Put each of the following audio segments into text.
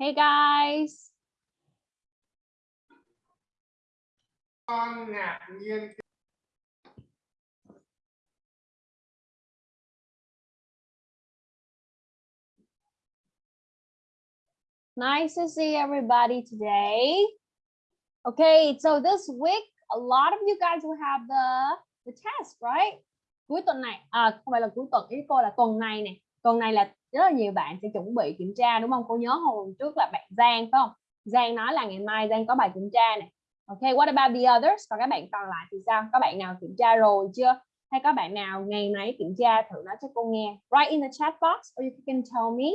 Hey guys. con ngạc nhiên Nice to see everybody today. Okay, so this week, a lot of you guys will have the, the test, right? Cuối tuần này, à không phải là cuối tuần, ý cô là tuần này nè. Tuần này là rất là nhiều bạn sẽ chuẩn bị kiểm tra đúng không? Cô nhớ hồi trước là bạn Giang phải không? Giang nói là ngày mai Giang có bài kiểm tra này. Okay, what about the others? Còn các bạn còn lại thì sao? Có bạn nào kiểm tra rồi chưa? Hay có bạn nào ngày nãy kiểm tra thử nói cho cô nghe? Write in the chat box or you can tell me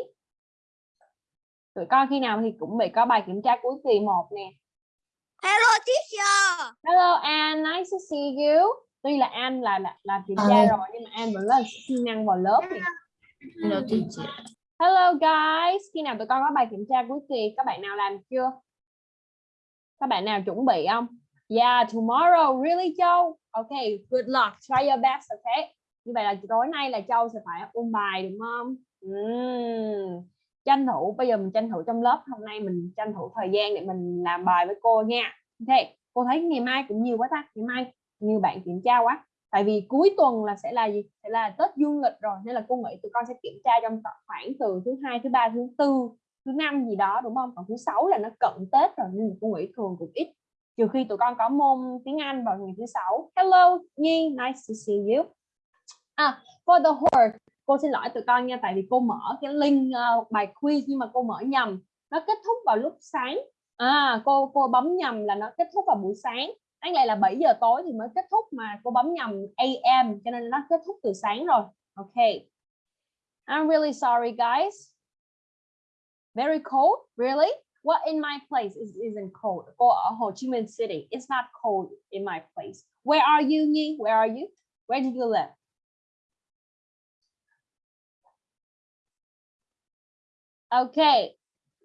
tụi con khi nào thì cũng bị có bài kiểm tra cuối kỳ một nè Hello teacher. hello An nice to see you tuy là An là là, là kiểm tra Hi. rồi nhưng mà An vẫn là siêng năng vào lớp nè Hello teacher. hello guys. Khi nào tụi con có bài kiểm tra cuối kỳ các bạn nào làm chưa? Các bạn nào chuẩn bị không? Yeah tomorrow really Châu? Okay good luck. Try your best okay như vậy là tối nay là Châu sẽ phải ôn bài đúng không? Ừm. tranh thủ bây giờ mình tranh thủ trong lớp hôm nay mình tranh thủ thời gian để mình làm bài với cô nha. Ok cô thấy ngày mai cũng nhiều quá ta. Ngày mai nhiều bạn kiểm tra quá tại vì cuối tuần là sẽ là gì? Sẽ là tết dương lịch rồi nên là cô nghĩ tụi con sẽ kiểm tra trong khoảng từ thứ hai thứ ba thứ tư thứ năm gì đó đúng không? Còn thứ sáu là nó cận tết rồi nên cô nghĩ thường cũng ít. Trừ khi tụi con có môn tiếng anh vào ngày thứ sáu. Hello nhi nice to see you. À for the horse cô xin lỗi tụi con nha tại vì cô mở cái link uh, bài quiz nhưng mà cô mở nhầm. Nó kết thúc vào lúc sáng. À cô cô bấm nhầm là nó kết thúc vào buổi sáng đáng lẽ là 7 giờ tối thì mới kết thúc mà, cô bấm nhầm AM cho nên nó kết thúc từ sáng rồi. Ok. I'm really sorry, guys. Very cold? Really? What in my place is, isn't cold? Cô ở Hồ Chí Minh City, it's not cold in my place. Where are you, Nhi? Where are you? Where do you live? Okay.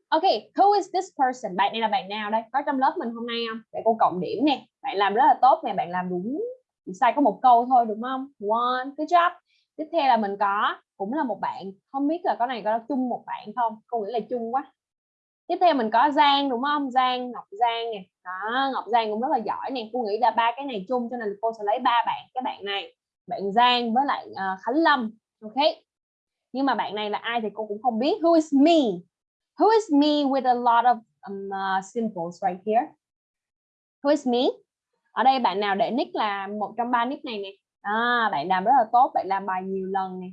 OK, who is this person? Bạn này là bạn nào đây? Có trong lớp mình hôm nay không? Để cô cộng điểm nè. Bạn làm rất là tốt nè, bạn làm đúng chỉ sai có một câu thôi đúng không? One, good job. Tiếp theo là mình có cũng là một bạn, không biết là có này có chung một bạn không? Cô nghĩ là chung quá. Tiếp theo mình có Giang đúng không? Giang, Ngọc Giang nè. Đó, Ngọc Giang cũng rất là giỏi nè. Cô nghĩ là ba cái này chung cho nên cô sẽ lấy ba bạn cái bạn này. Bạn Giang với lại uh, Khánh Lâm. Ok. Nhưng mà bạn này là ai thì cô cũng không biết. Who is me? Who is me with a lot of um, uh, symbols right here? Who is me? Ở đây bạn nào để nick là một trong ba nick này nè. À, bạn làm rất là tốt, bạn làm bài nhiều lần nè.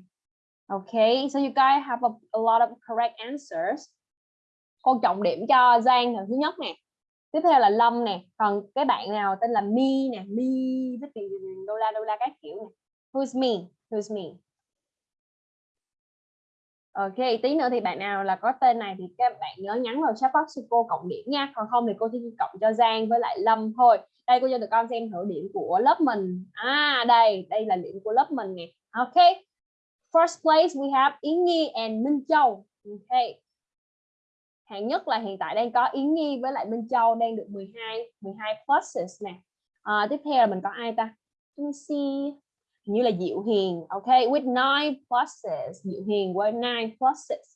Okay, so you guys have a, a lot of correct answers. Cô trọng điểm cho Giang là thứ nhất nè. Tiếp theo là Lâm nè. Còn cái bạn nào tên là Mi nè, Mi với tiền đô la đô la các kiểu nè. Who's me? Who's me? Ok, tí nữa thì bạn nào là có tên này thì các bạn nhớ nhắn vào chat box cho cô cộng điểm nha. Còn không thì cô chỉ cộng cho Giang với lại Lâm thôi. Đây cô cho tụi con xem thử điểm của lớp mình. À đây, đây là điểm của lớp mình nè. Ok. First place we have Yến Nhi and Minh Châu. Ok. Hạng nhất là hiện tại đang có Yến Nhi với lại Minh Châu đang được 12 12 pluses nè. À, tiếp theo là mình có ai ta? Let me see như là Diệu Hiền ok with nine pluses Diệu Hiền với nine pluses.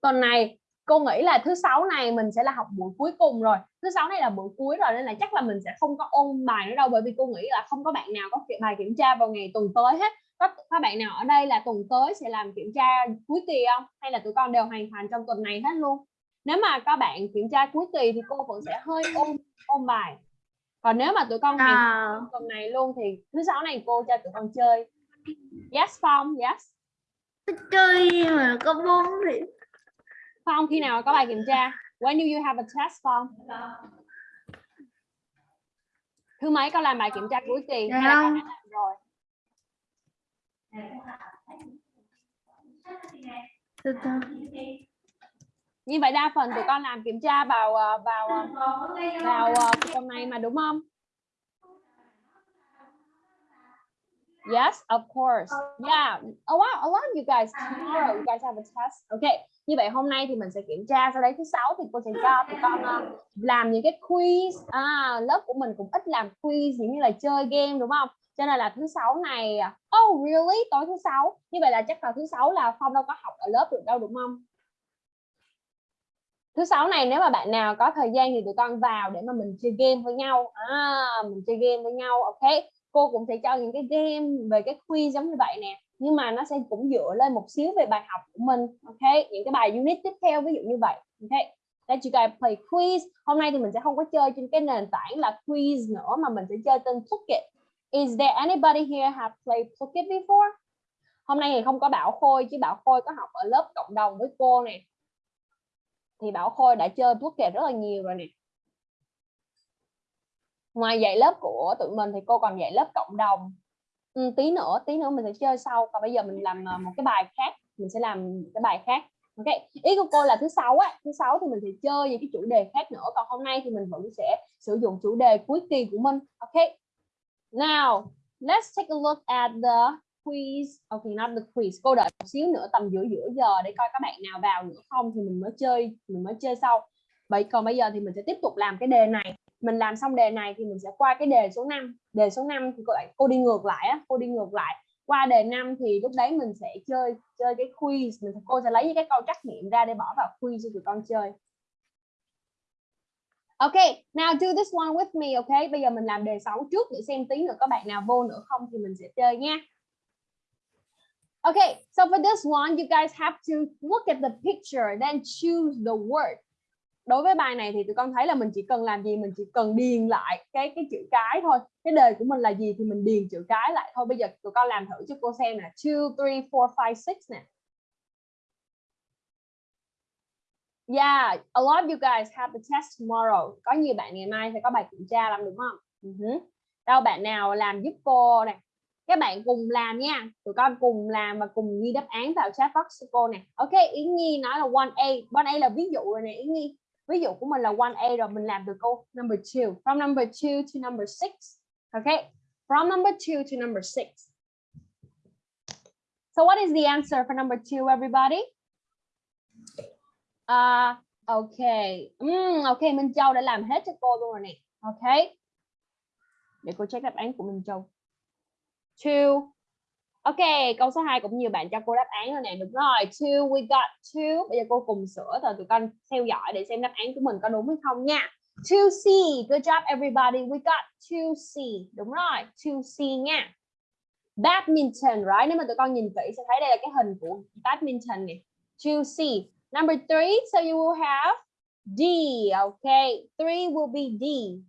Tuần này cô nghĩ là thứ sáu này mình sẽ là học buổi cuối cùng rồi. Thứ sáu này là buổi cuối rồi nên là chắc là mình sẽ không có ôn bài nữa đâu bởi vì cô nghĩ là không có bạn nào có bài kiểm tra vào ngày tuần tới hết. Có các bạn nào ở đây là tuần tới sẽ làm kiểm tra cuối kỳ không? Hay là tụi con đều hoàn thành trong tuần này hết luôn? Nếu mà các bạn kiểm tra cuối kỳ thì cô vẫn sẽ hơi ôn ôn bài còn nếu mà tụi con À, tuần này luôn thì thứ sáu này cô cho tụi con chơi. Yes Phong yes. Chơi mà có bốn thì Phong khi nào có bài kiểm tra? When do you have a test Phong? Thứ mấy con làm bài kiểm tra cuối kỳ? Hay là con đã làm rồi? Từ từ. Như vậy đa phần tụi con làm kiểm tra vào ờ, vào ờ, vào ờ, tuần này mà đúng không Yes, of course. Yeah. A lot, a lot of you guys tomorrow you guys have a test. Okay. Như vậy hôm nay thì mình sẽ kiểm tra sau đấy thứ sáu thì cô sẽ cho tụi con làm những cái quiz. À, lớp của mình cũng ít làm quiz giống như là chơi game đúng không? Cho nên là thứ sáu này Oh really? Tối thứ sáu. Như vậy là chắc là thứ sáu là Phong đâu có học ở lớp được đâu đúng không? Thứ sáu này nếu mà bạn nào có thời gian thì tụi con vào để mà mình chơi game với nhau. À, mình chơi game với nhau ok. Cô cũng sẽ cho những cái game về cái quiz giống như vậy nè. Nhưng mà nó sẽ cũng dựa lên một xíu về bài học của mình ok. Những cái bài unit tiếp theo ví dụ như vậy ok. That you guys play quiz. Hôm nay thì mình sẽ không có chơi trên cái nền tảng là quiz nữa mà mình sẽ chơi tên Plucket is there anybody here have played Plucket before? Hôm nay thì không có Bảo Khôi chứ Bảo Khôi có học ở lớp cộng đồng với cô nè thì Bảo Khôi đã chơi Plucket rất là nhiều rồi nè. Ngoài dạy lớp của tụi mình thì cô còn dạy lớp cộng đồng. Ừ, tí nữa tí nữa mình sẽ chơi sau. Còn bây giờ mình làm ờ, một cái bài khác. Mình sẽ làm cái bài khác. Ok ý của cô là thứ sáu á. Thứ sáu thì mình sẽ chơi những cái chủ đề khác nữa. Còn hôm nay thì mình vẫn sẽ sử dụng chủ đề cuối kỳ của mình. Ok. Now let's take a look at the quiz. Ok not the quiz. Cô đợi một xíu nữa tầm giữa giữa giờ để coi các bạn nào vào nữa không thì mình mới chơi mình mới chơi sau. Vậy còn bây giờ thì mình sẽ tiếp tục làm cái đề này. Mình làm xong đề này thì mình sẽ qua cái đề số 5 đề số 5 thì cô lại cô đi ngược lại á cô đi ngược lại. Qua đề 5 thì lúc đấy mình sẽ chơi chơi cái quiz. Mình cô sẽ lấy những cái câu trắc nghiệm ra để bỏ vào quiz cho tụi con chơi. Ok, now do this one with me, ok? Bây giờ mình làm đề 6 trước để xem tí nữa có bạn nào vô nữa không thì mình sẽ chơi nha. Okay, so for this one, you guys have to look at the picture, then choose the word đối với bài này thì tụi con thấy là mình chỉ cần làm gì mình chỉ cần điền lại cái cái chữ cái thôi cái đề của mình là gì thì mình điền chữ cái lại thôi bây giờ tụi con làm thử cho cô xem nè two three four five six nè Yeah, a lot of you guys have the test tomorrow. Có nhiều bạn ngày mai sẽ có bài kiểm tra làm đúng không? Ừ uh -huh. Đâu bạn nào làm giúp cô nè. Các bạn cùng làm nha. Tụi con cùng làm và cùng ghi đáp án vào chat box của cô nè. Ok, Yến Nhi nói là 1A. 1A là ví dụ rồi nè Yến Nhi. Ví dụ của mình là 1A rồi mình làm được câu number 2 from number 2 to number 6 ok from number 2 to number 6 so what is the answer for number 2 everybody? Uh, ok. Mm, ok Minh Châu đã làm hết cho cô luôn rồi nè. Ok. Để cô check đáp án của Minh Châu two Ok, câu số 2 cũng nhiều bạn cho cô đáp án rồi nè. Đúng rồi, two, we got two. Bây giờ cô cùng sửa rồi tụi con theo dõi để xem đáp án của mình có đúng hay không nha. Two C, good job everybody. We got two C, Đúng rồi, Two C nha. Badminton, right? Nếu mà tụi con nhìn kỹ sẽ thấy đây là cái hình của badminton nè. Two C, Number three. so you will have D, okay. Three will be D.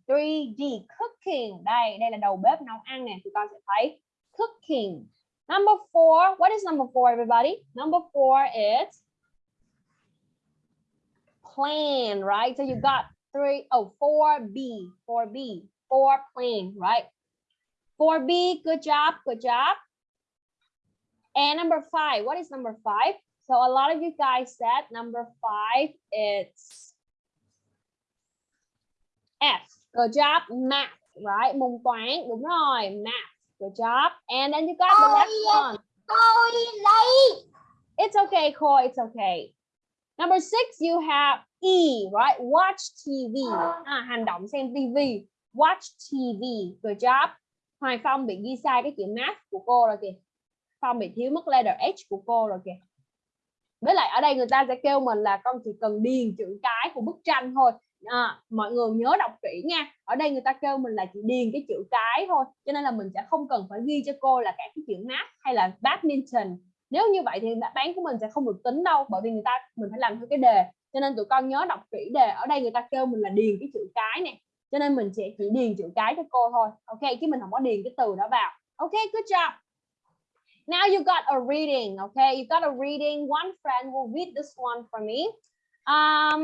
Three D, cooking. Đây, đây là đầu bếp nấu ăn nè. Tụi con sẽ thấy cooking. Number four, what is number four, everybody? Number four is plan, right? So you got three, oh, 4B, 4B, four plan, right? 4B, good job, good job. And number five, what is number five? So a lot of you guys said number five, it's F. Good job, math, right? Môn toán, đúng rồi, math. Good job. And then you got the last one. It's okay, Cole. It's okay. Number six, you have E, right? Watch TV. À, hành động xem TV. Watch TV. Good job. Hoài Phong bị ghi sai cái chữ math của cô rồi kìa. Phong bị thiếu mất letter H của cô rồi kìa. Với lại ở đây người ta sẽ kêu mình là con chỉ cần điền chữ cái của bức tranh thôi à, mọi người nhớ đọc kỹ nha. Ở đây người ta kêu mình là chỉ điền cái chữ cái thôi. Cho nên là mình sẽ không cần phải ghi cho cô là cả cái chữ math hay là badminton. Nếu như vậy thì đáp án của mình sẽ không được tính đâu bởi vì người ta mình phải làm theo cái đề. Cho nên tụi con nhớ đọc kỹ đề. Ở đây người ta kêu mình là điền cái chữ cái này cho nên mình sẽ chỉ điền chữ cái cho cô thôi. Ok chứ mình không có điền cái từ đó vào. Ok good job. Now you got a reading okay you got a reading. One friend will read this one for me. Um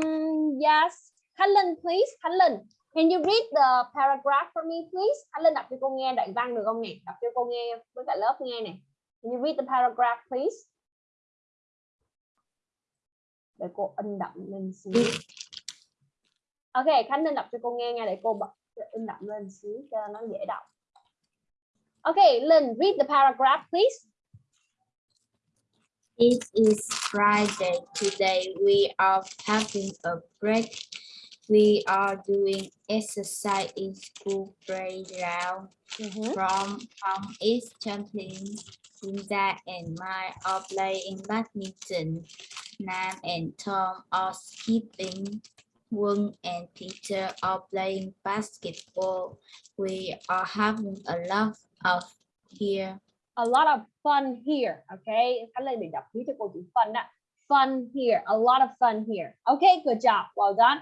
yes. Khánh Linh, please. Khánh Linh, can you read the paragraph for me, please? Khánh Linh đọc cho cô nghe đoạn văn được không nè? Đọc cho cô nghe với cả lớp nghe nè. Can you read the paragraph, please? Để cô in đậm lên xíu. Ok, Khánh Linh đọc cho cô nghe nha để cô bật in đậm lên xíu cho nó dễ đọc. Ok, Linh, read the paragraph, please. It is Friday. Today we are having a break We are doing exercise in school playground. Mhm. From Phong is jumping. Linda and Mai are playing badminton. Nam and Tom are skipping. Wong and Peter are playing basketball. We are having a lot of here. a lot of fun here okay Khánh Lê bị đọc ký cho cô chữ fun fun here a lot of fun here okay good job well done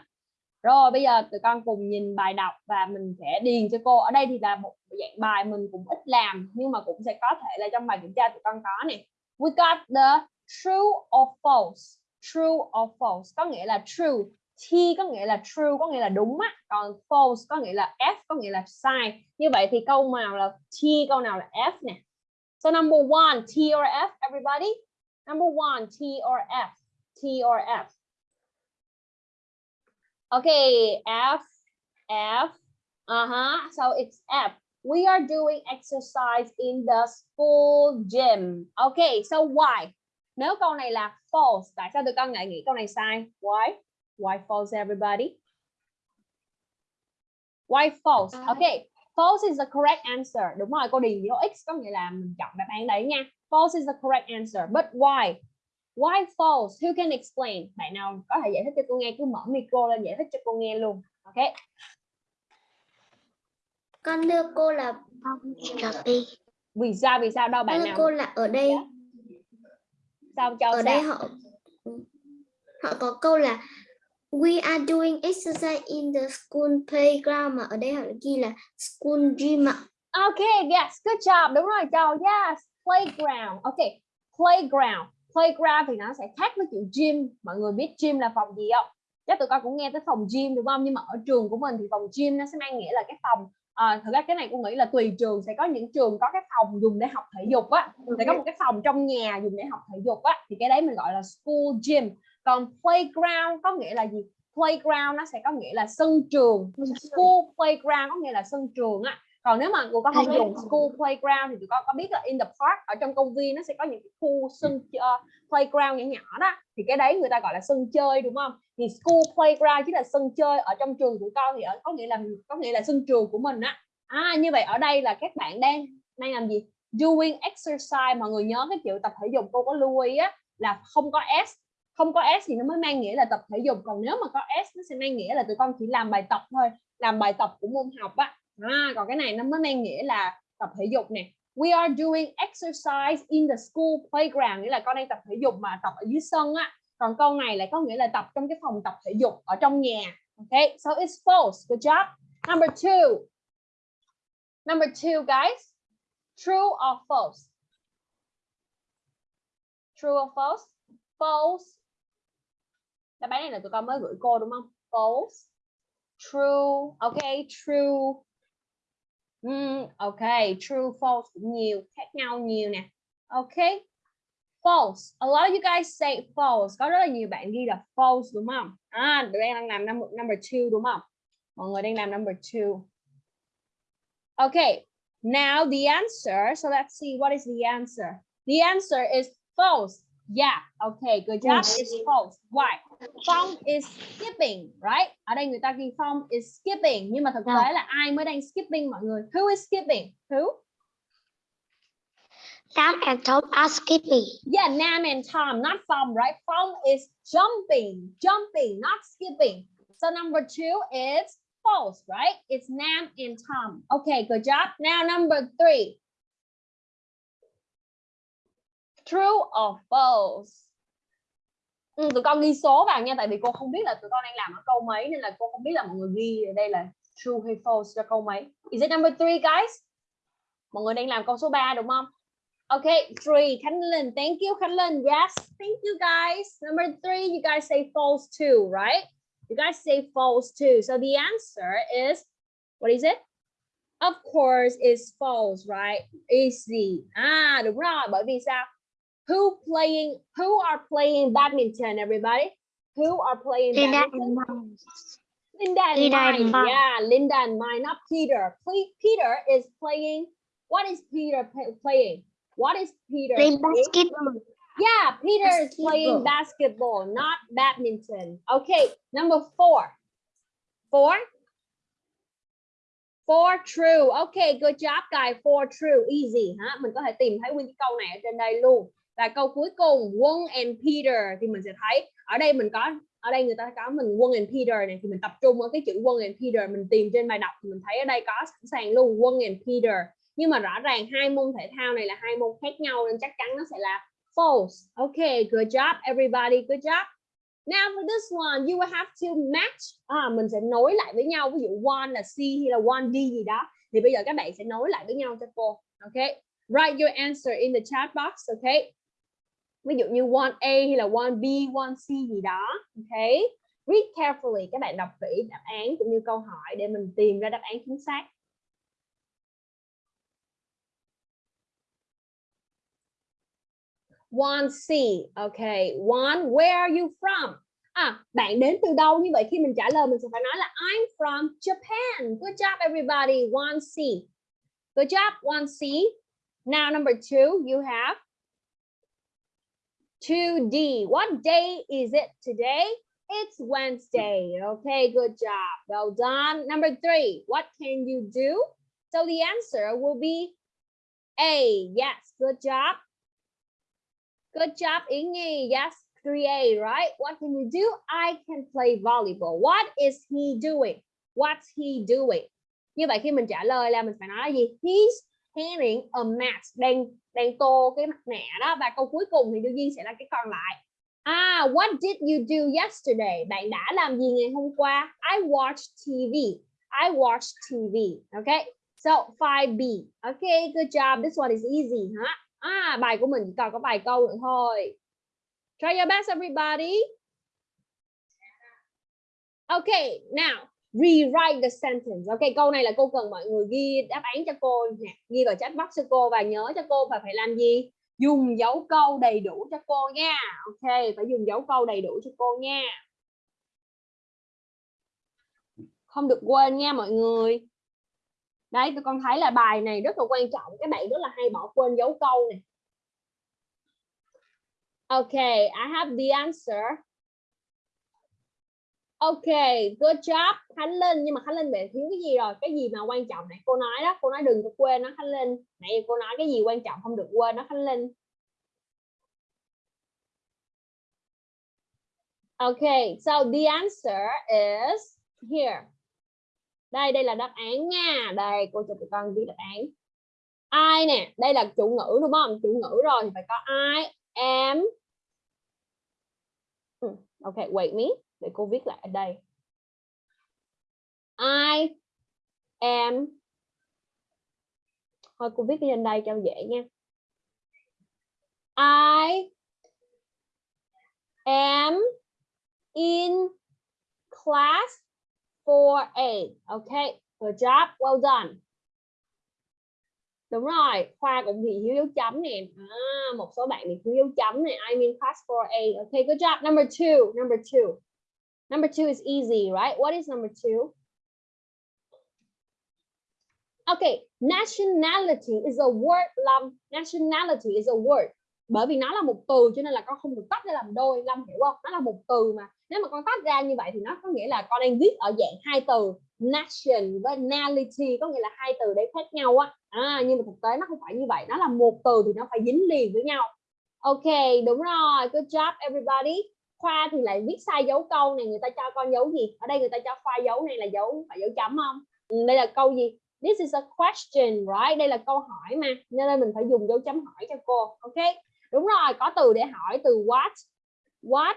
rồi bây giờ tụi con cùng nhìn bài đọc và mình sẽ điền cho cô. Ở đây thì là một dạng bài mình cũng ít làm nhưng mà cũng sẽ có thể là trong bài kiểm tra tụi con có nè. We got the true or false? True or false? Có nghĩa là true. T có nghĩa là true có nghĩa là đúng á. Còn false có nghĩa là F có nghĩa là sai. Như vậy thì câu nào là T câu nào là F nè? So number one, T or F, everybody? Number one, T or F? T or F? Okay, F, F. Uh-huh. So it's F. We are doing exercise in the school gym. Okay, so why? Nếu câu này là false, tại sao tụi con lại nghĩ câu này sai? Why? Why false, everybody? Why false? Okay, False is the correct answer. Đúng rồi, cô điền dấu X có nghĩa là mình chọn đáp án đấy nha. False is the correct answer. But why? Why false? Who can explain? Bạn nào có thể giải thích cho cô nghe cứ mở micro lên giải thích cho cô nghe luôn. Ok. con đưa cô là copy Vì sao vì sao đâu bạn nào? cô là ở đây Sao cho ở sao? đây họ họ có câu là we are doing exercise in the school playground mà ở đây họ ghi là school gym ạ Ok, yes, good job. Đúng rồi, Châu. Yes, playground. Ok, playground. Playground thì nó sẽ khác với chữ gym. Mọi người biết gym là phòng gì không? Chắc tụi con cũng nghe tới phòng gym đúng không? Nhưng mà ở trường của mình thì phòng gym nó sẽ mang nghĩa là cái phòng à, thực ra cái này cô nghĩ là tùy trường. Sẽ có những trường có cái phòng dùng để học thể dục á. Sẽ có một cái phòng trong nhà dùng để học thể dục á. Thì cái đấy mình gọi là school gym. Còn playground có nghĩa là gì? Playground nó sẽ có nghĩa là sân trường. School playground có nghĩa là sân trường á còn nếu mà tụi con không dùng school playground thì tụi con có biết là in the park ở trong công viên nó sẽ có những cái khu sân uh, playground nhỏ nhỏ đó. Thì cái đấy người ta gọi là sân chơi đúng không? Thì school playground chính là sân chơi ở trong trường tụi con thì ở có nghĩa là có nghĩa là sân trường của mình á. À như vậy ở đây là các bạn đang đang làm gì? Doing exercise mọi người nhớ cái chữ tập thể dục cô có lưu ý á là không có s. Không có s thì nó mới mang nghĩa là tập thể dục. Còn nếu mà có s nó sẽ mang nghĩa là tụi con chỉ làm bài tập thôi làm bài tập của môn học á à, còn cái này nó mới mang nghĩa là tập thể dục nè. We are doing exercise in the school playground nghĩa là con đang tập thể dục mà tập ở dưới sân á. Còn câu này lại có nghĩa là tập trong cái phòng tập thể dục ở trong nhà. Okay so it's false good job. Number two. Number two guys. True or false? True or false? False. Đáp án này là tụi con mới gửi cô đúng không? False. True. Okay true. Mm, okay, true, false cũng nhiều, khác nhau nhiều nè. Okay, false. A lot of you guys say false. Có rất là nhiều bạn ghi là false đúng không? À, đang làm number, number two đúng không? Mọi người đang làm number two. Okay, now the answer. So let's see what is the answer. The answer is false. Yeah, okay, good job. It's false. Why? Phong is skipping, right? Ở đây người ta ghi Phong is skipping nhưng mà thực tế là ai mới đang skipping mọi người? Who is skipping? Who? Sam and Tom are skipping Yeah, Nam and Tom, not Phong, right? Phong is jumping, jumping, not skipping. So number two is false, right? It's Nam and Tom. Okay, good job. Now number three. True or false? Ừ, tụi con ghi số vào nha tại vì cô không biết là tụi con đang làm ở câu mấy nên là cô không biết là mọi người ghi ở đây là true hay false cho câu mấy. Is it number three guys? Mọi người đang làm câu số 3 đúng không? Okay, three. Khánh Linh, thank you Khánh Linh. Yes, thank you guys. Number three, you guys say false too, right? You guys say false too. So the answer is, what is it? Of course, is false, right? Easy. Ah, à, đúng rồi. Bởi vì sao? Who playing? Who are playing badminton? Everybody? Who are playing badminton? Linda and Linda and mine. mine. Yeah, Linda and mine, not Peter. Peter is playing. What is Peter playing? What is Peter? playing basketball Yeah, Peter is playing basketball, not badminton. Okay, number four. For For true. Okay, good job guys. For true, easy hả? Mình có thể tìm thấy nguyên cái câu này ở trên đây luôn. Và câu cuối cùng, Won and Peter thì mình sẽ thấy ở đây mình có ở đây người ta có mình Won and Peter này thì mình tập trung ở cái chữ Won and Peter mình tìm trên bài đọc thì mình thấy ở đây có sẵn sàng luôn Won and Peter. Nhưng mà rõ ràng hai môn thể thao này là hai môn khác nhau nên chắc chắn nó sẽ là false. Okay, good job everybody. Good job. Now for this one, you will have to match. À, mình sẽ nối lại với nhau. Ví dụ one là C hay là one D gì đó. Thì bây giờ các bạn sẽ nối lại với nhau cho cô. Okay. Write your answer in the chat box. Okay. Ví dụ như one A hay là one B, one C gì đó. Okay. Read carefully. Các bạn đọc kỹ đáp án cũng như câu hỏi để mình tìm ra đáp án chính xác. One C. Okay. One, where are you from? À, bạn đến từ đâu? Như vậy khi mình trả lời mình sẽ phải nói là I'm from Japan. Good job everybody. One C. Good job. One C. Now number two, you have 2D. What day is it today? It's Wednesday. Okay, good job. Well done. Number three, what can you do? So the answer will be A. Yes, good job. Good job, Inge. Yes, 3A, right? What can you do? I can play volleyball. What is he doing? What's he doing? Như vậy khi mình trả lời là mình phải nói là gì? He's painting a ờ, mask Đang đang tô cái mặt nạ đó và câu cuối cùng thì đương nhiên sẽ là cái còn lại. Ah, what did you do yesterday? Bạn đã làm gì ngày hôm qua? I watched TV. I watched TV. Okay. So 5B. Okay, good job. This one is easy, huh? Ah, à, bài của mình còn có vài câu nữa thôi. Try your best, everybody. Okay, now rewrite the sentence. OK, câu này là cô cần mọi người ghi đáp án cho cô nè, ghi vào chat box cho cô và nhớ cho cô và phải làm gì? Dùng dấu câu đầy đủ cho cô nha. Ok, phải dùng dấu câu đầy đủ cho cô nha. Không được quên nha mọi người. Đấy, tụi con thấy là bài này rất là quan trọng. Các bạn rất là hay bỏ quên dấu câu này. OK, I have the answer. OK, good job Khánh Linh. Nhưng mà Khánh Linh bị thiếu cái gì rồi? Cái gì mà quan trọng này cô nói đó. Cô nói đừng có quên nó Khánh Linh. Nãy cô nói cái gì quan trọng không được quên nó Khánh Linh. OK, so the answer is here. Đây, đây là đáp án nha. Đây, cô cho tụi con viết đáp án. I nè, đây là chủ ngữ đúng không? Chủ ngữ rồi thì phải có I am. Ừ, OK, wait me. Để cô viết lại ở đây. I am. Thôi cô viết lên đây cho dễ nha. I am in class 4A. Okay, good job, well done. Đúng rồi, Khoa cũng bị thiếu dấu chấm nè. À, một số bạn bị thiếu dấu chấm nè. I mean class 4A. Okay, good job. Number two, number two. Number two is easy, right? What is number two? Okay, nationality is a word. Lâm, nationality is a word. Bởi vì nó là một từ cho nên là con không được tách ra làm đôi. Lâm hiểu không? Nó là một từ mà. Nếu mà con tách ra như vậy thì nó có nghĩa là con đang viết ở dạng hai từ nation với nationality có nghĩa là hai từ đấy khác nhau á. À, nhưng mà thực tế nó không phải như vậy. Nó là một từ thì nó phải dính liền với nhau. Ok, đúng rồi. Good job everybody. Khoa thì lại viết sai dấu câu này, người ta cho con dấu gì? Ở đây người ta cho khoa dấu này là dấu, phải dấu chấm không? Ừ, đây là câu gì? This is a question, right? Đây là câu hỏi mà, nên mình phải dùng dấu chấm hỏi cho cô, ok? Đúng rồi, có từ để hỏi, từ what? What?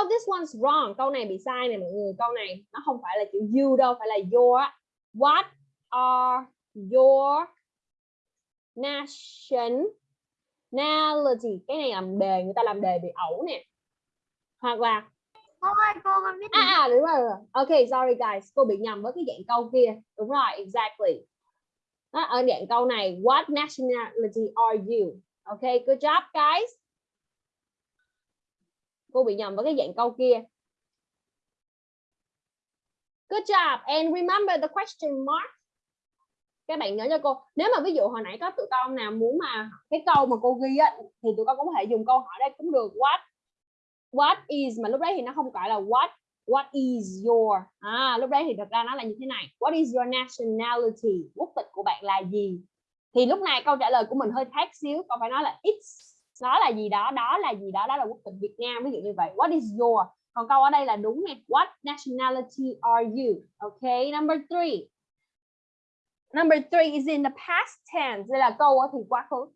Oh this one's wrong. Câu này bị sai này mọi người, câu này nó không phải là chữ you đâu, phải là your. What are your nation nationality cái này làm đề người ta làm đề bị ẩu nè. Hoặc là Cô ơi, cô con biết à, à đúng rồi. Ok sorry guys cô bị nhầm với cái dạng câu kia. Đúng rồi exactly. Đó, ở dạng câu này what nationality are you? Ok good job guys. Cô bị nhầm với cái dạng câu kia. Good job and remember the question mark các bạn nhớ cho cô, nếu mà ví dụ hồi nãy có tụi con nào muốn mà cái câu mà cô ghi á, thì tụi con cũng có thể dùng câu hỏi đây cũng được. What what is, mà lúc đấy thì nó không gọi là what what is your à lúc đấy thì thật ra nó là như thế này. What is your nationality? Quốc tịch của bạn là gì? Thì lúc này câu trả lời của mình hơi khác xíu còn phải nói là it's đó là gì đó đó là gì đó đó là quốc tịch Việt Nam, ví dụ như vậy. What is your? Còn câu ở đây là đúng nè. What nationality are you? Okay number three number three is in the past tense. Đây là câu thì quá khứ.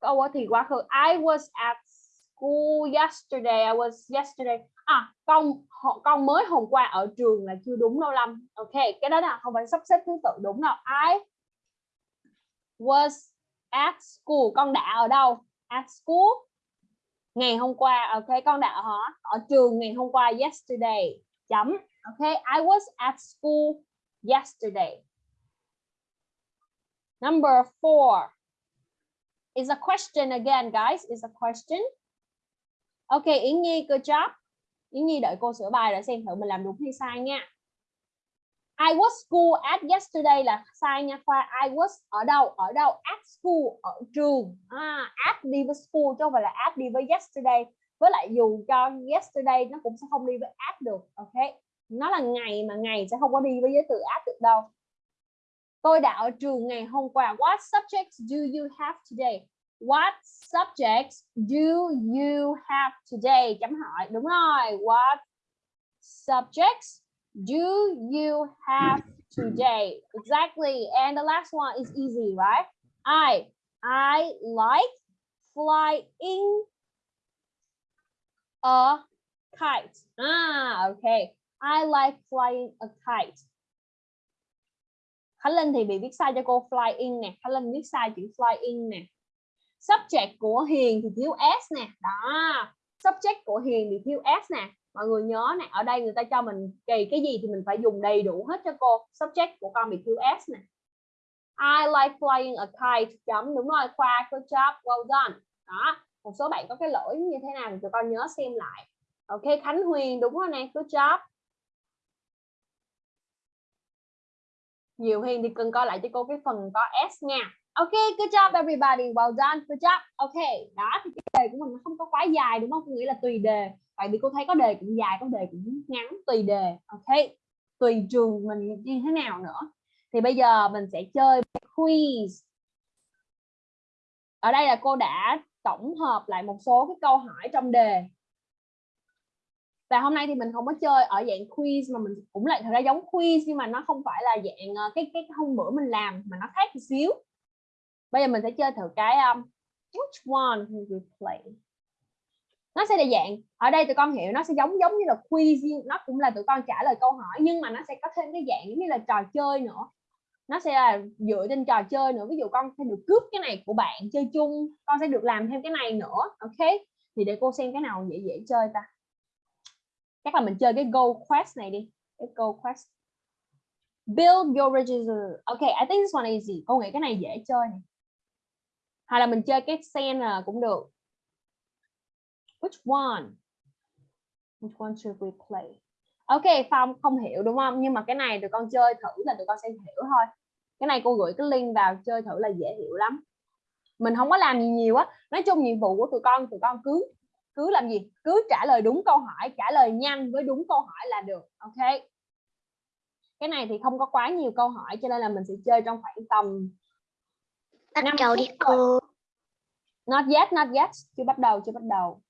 Câu thì quá khứ. I was at school yesterday. I was yesterday. À con con mới hôm qua ở trường là chưa đúng đâu Lâm. Ok, cái đó là không phải sắp xếp thứ tự đúng đâu. I was at school. Con đã ở đâu? At school. Ngày hôm qua, ok, con đã ở ở trường ngày hôm qua, yesterday. Chấm. Ok, I was at school yesterday number four is a question again guys. Is a question. Okay, Yến Nhi good job. Yến Nhi đợi cô sửa bài để xem thử mình làm đúng hay sai nha. I was school at yesterday là sai nha khoa. I was ở đâu? Ở đâu? At school ở trường. À, at đi với school chứ không phải là at đi với yesterday. Với lại dù cho yesterday nó cũng sẽ không đi với at được ok? Nó là ngày mà ngày sẽ không có đi với với từ at được đâu tôi đã ở trường ngày hôm qua. What subjects do you have today? What subjects do you have today? Chấm hỏi. Đúng rồi. What subjects do you have today? Exactly. And the last one is easy, right? I i like flying a kite. Ah okay. I like flying a kite. Khánh Linh thì bị viết sai cho cô flying nè. Khánh Linh viết sai chữ flying nè. Subject của Hiền thì thiếu s nè. Đó. Subject của Hiền thì thiếu s nè. Mọi người nhớ nè, ở đây người ta cho mình kỳ cái gì thì mình phải dùng đầy đủ hết cho cô. Subject của con bị thiếu s nè. I like flying a kite. Chấm, đúng rồi, khoa, good job, well done. Đó, một số bạn có cái lỗi như thế nào thì tụi con nhớ xem lại. Ok, Khánh Huyền, đúng rồi nè, good job. Nhiều Huyền thì cần coi lại cho cô cái phần có s nha. Ok, good job, everybody. Well done, good job. Ok, đó, thì cái đề của mình không có quá dài, đúng không? Có nghĩa là tùy đề. Tại vì cô thấy có đề cũng dài, có đề cũng ngắn, tùy đề. Ok, tùy trường mình như thế nào nữa. Thì bây giờ mình sẽ chơi quiz. Ở đây là cô đã tổng hợp lại một số cái câu hỏi trong đề và hôm nay thì mình không có chơi ở dạng quiz mà mình cũng lại thật ra giống quiz nhưng mà nó không phải là dạng ờ, cái cái hôm bữa mình làm mà nó khác một xíu. Bây giờ mình sẽ chơi thử cái um, which one will we play nó sẽ là dạng ở đây tụi con hiểu nó sẽ giống giống như là quiz nó cũng là tụi con trả lời câu hỏi nhưng mà nó sẽ có thêm cái dạng như là trò chơi nữa. Nó sẽ là dựa trên trò chơi nữa. Ví dụ con sẽ được cướp cái này của bạn chơi chung con sẽ được làm thêm cái này nữa ok? Thì để cô xem cái nào dễ dễ chơi ta chắc là mình chơi cái goal quest này đi. Cái goal quest. Build your register ok, I think this one is easy. Cô nghĩ cái này dễ chơi này. Hay là mình chơi cái sen là cũng được. Which one? Which one should we play? Ok, phong không hiểu đúng không? Nhưng mà cái này tụi con chơi thử là tụi con sẽ hiểu thôi. Cái này cô gửi cái link vào chơi thử là dễ hiểu lắm. Mình không có làm gì nhiều á. Nói chung nhiệm vụ của tụi con tụi con cứ cứ làm gì? Cứ trả lời đúng câu hỏi trả lời nhanh với đúng câu hỏi là được ok? Cái này thì không có quá nhiều câu hỏi cho nên là mình sẽ chơi trong khoảng tầm bắt Năm đầu đi. cô not yet not yet. Chưa bắt đầu chưa bắt đầu.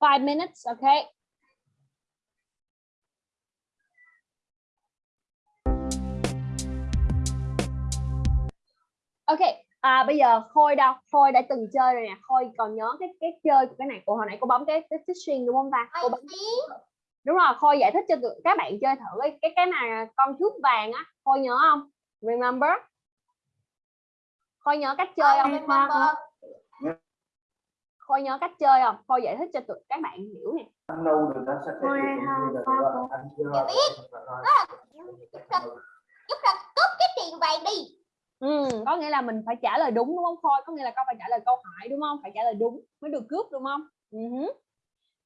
Five minutes okay ok à, bây giờ khôi đâu? Khôi đã từng chơi rồi nè. Khôi còn nhớ cái cái chơi của cái này. Của hồi nãy cô bấm cái cái fishing đúng không ta? Cô bấm. Đúng rồi khôi giải thích cho tụi các bạn chơi thử cái cái cái này con thước vàng á. Khôi nhớ không? Remember? Khôi nhớ cách chơi không? remember. Khôi nhớ cách chơi không? Khôi giải thích cho tụi các bạn hiểu nè. Đâu được sẽ là anh chưa giúp ra cướp cái tiền vàng đi ừ, có nghĩa là mình phải trả lời đúng đúng không khôi? Có nghĩa là con phải trả lời câu hỏi đúng không? Phải trả lời đúng mới được cướp đúng không? Uh-huh.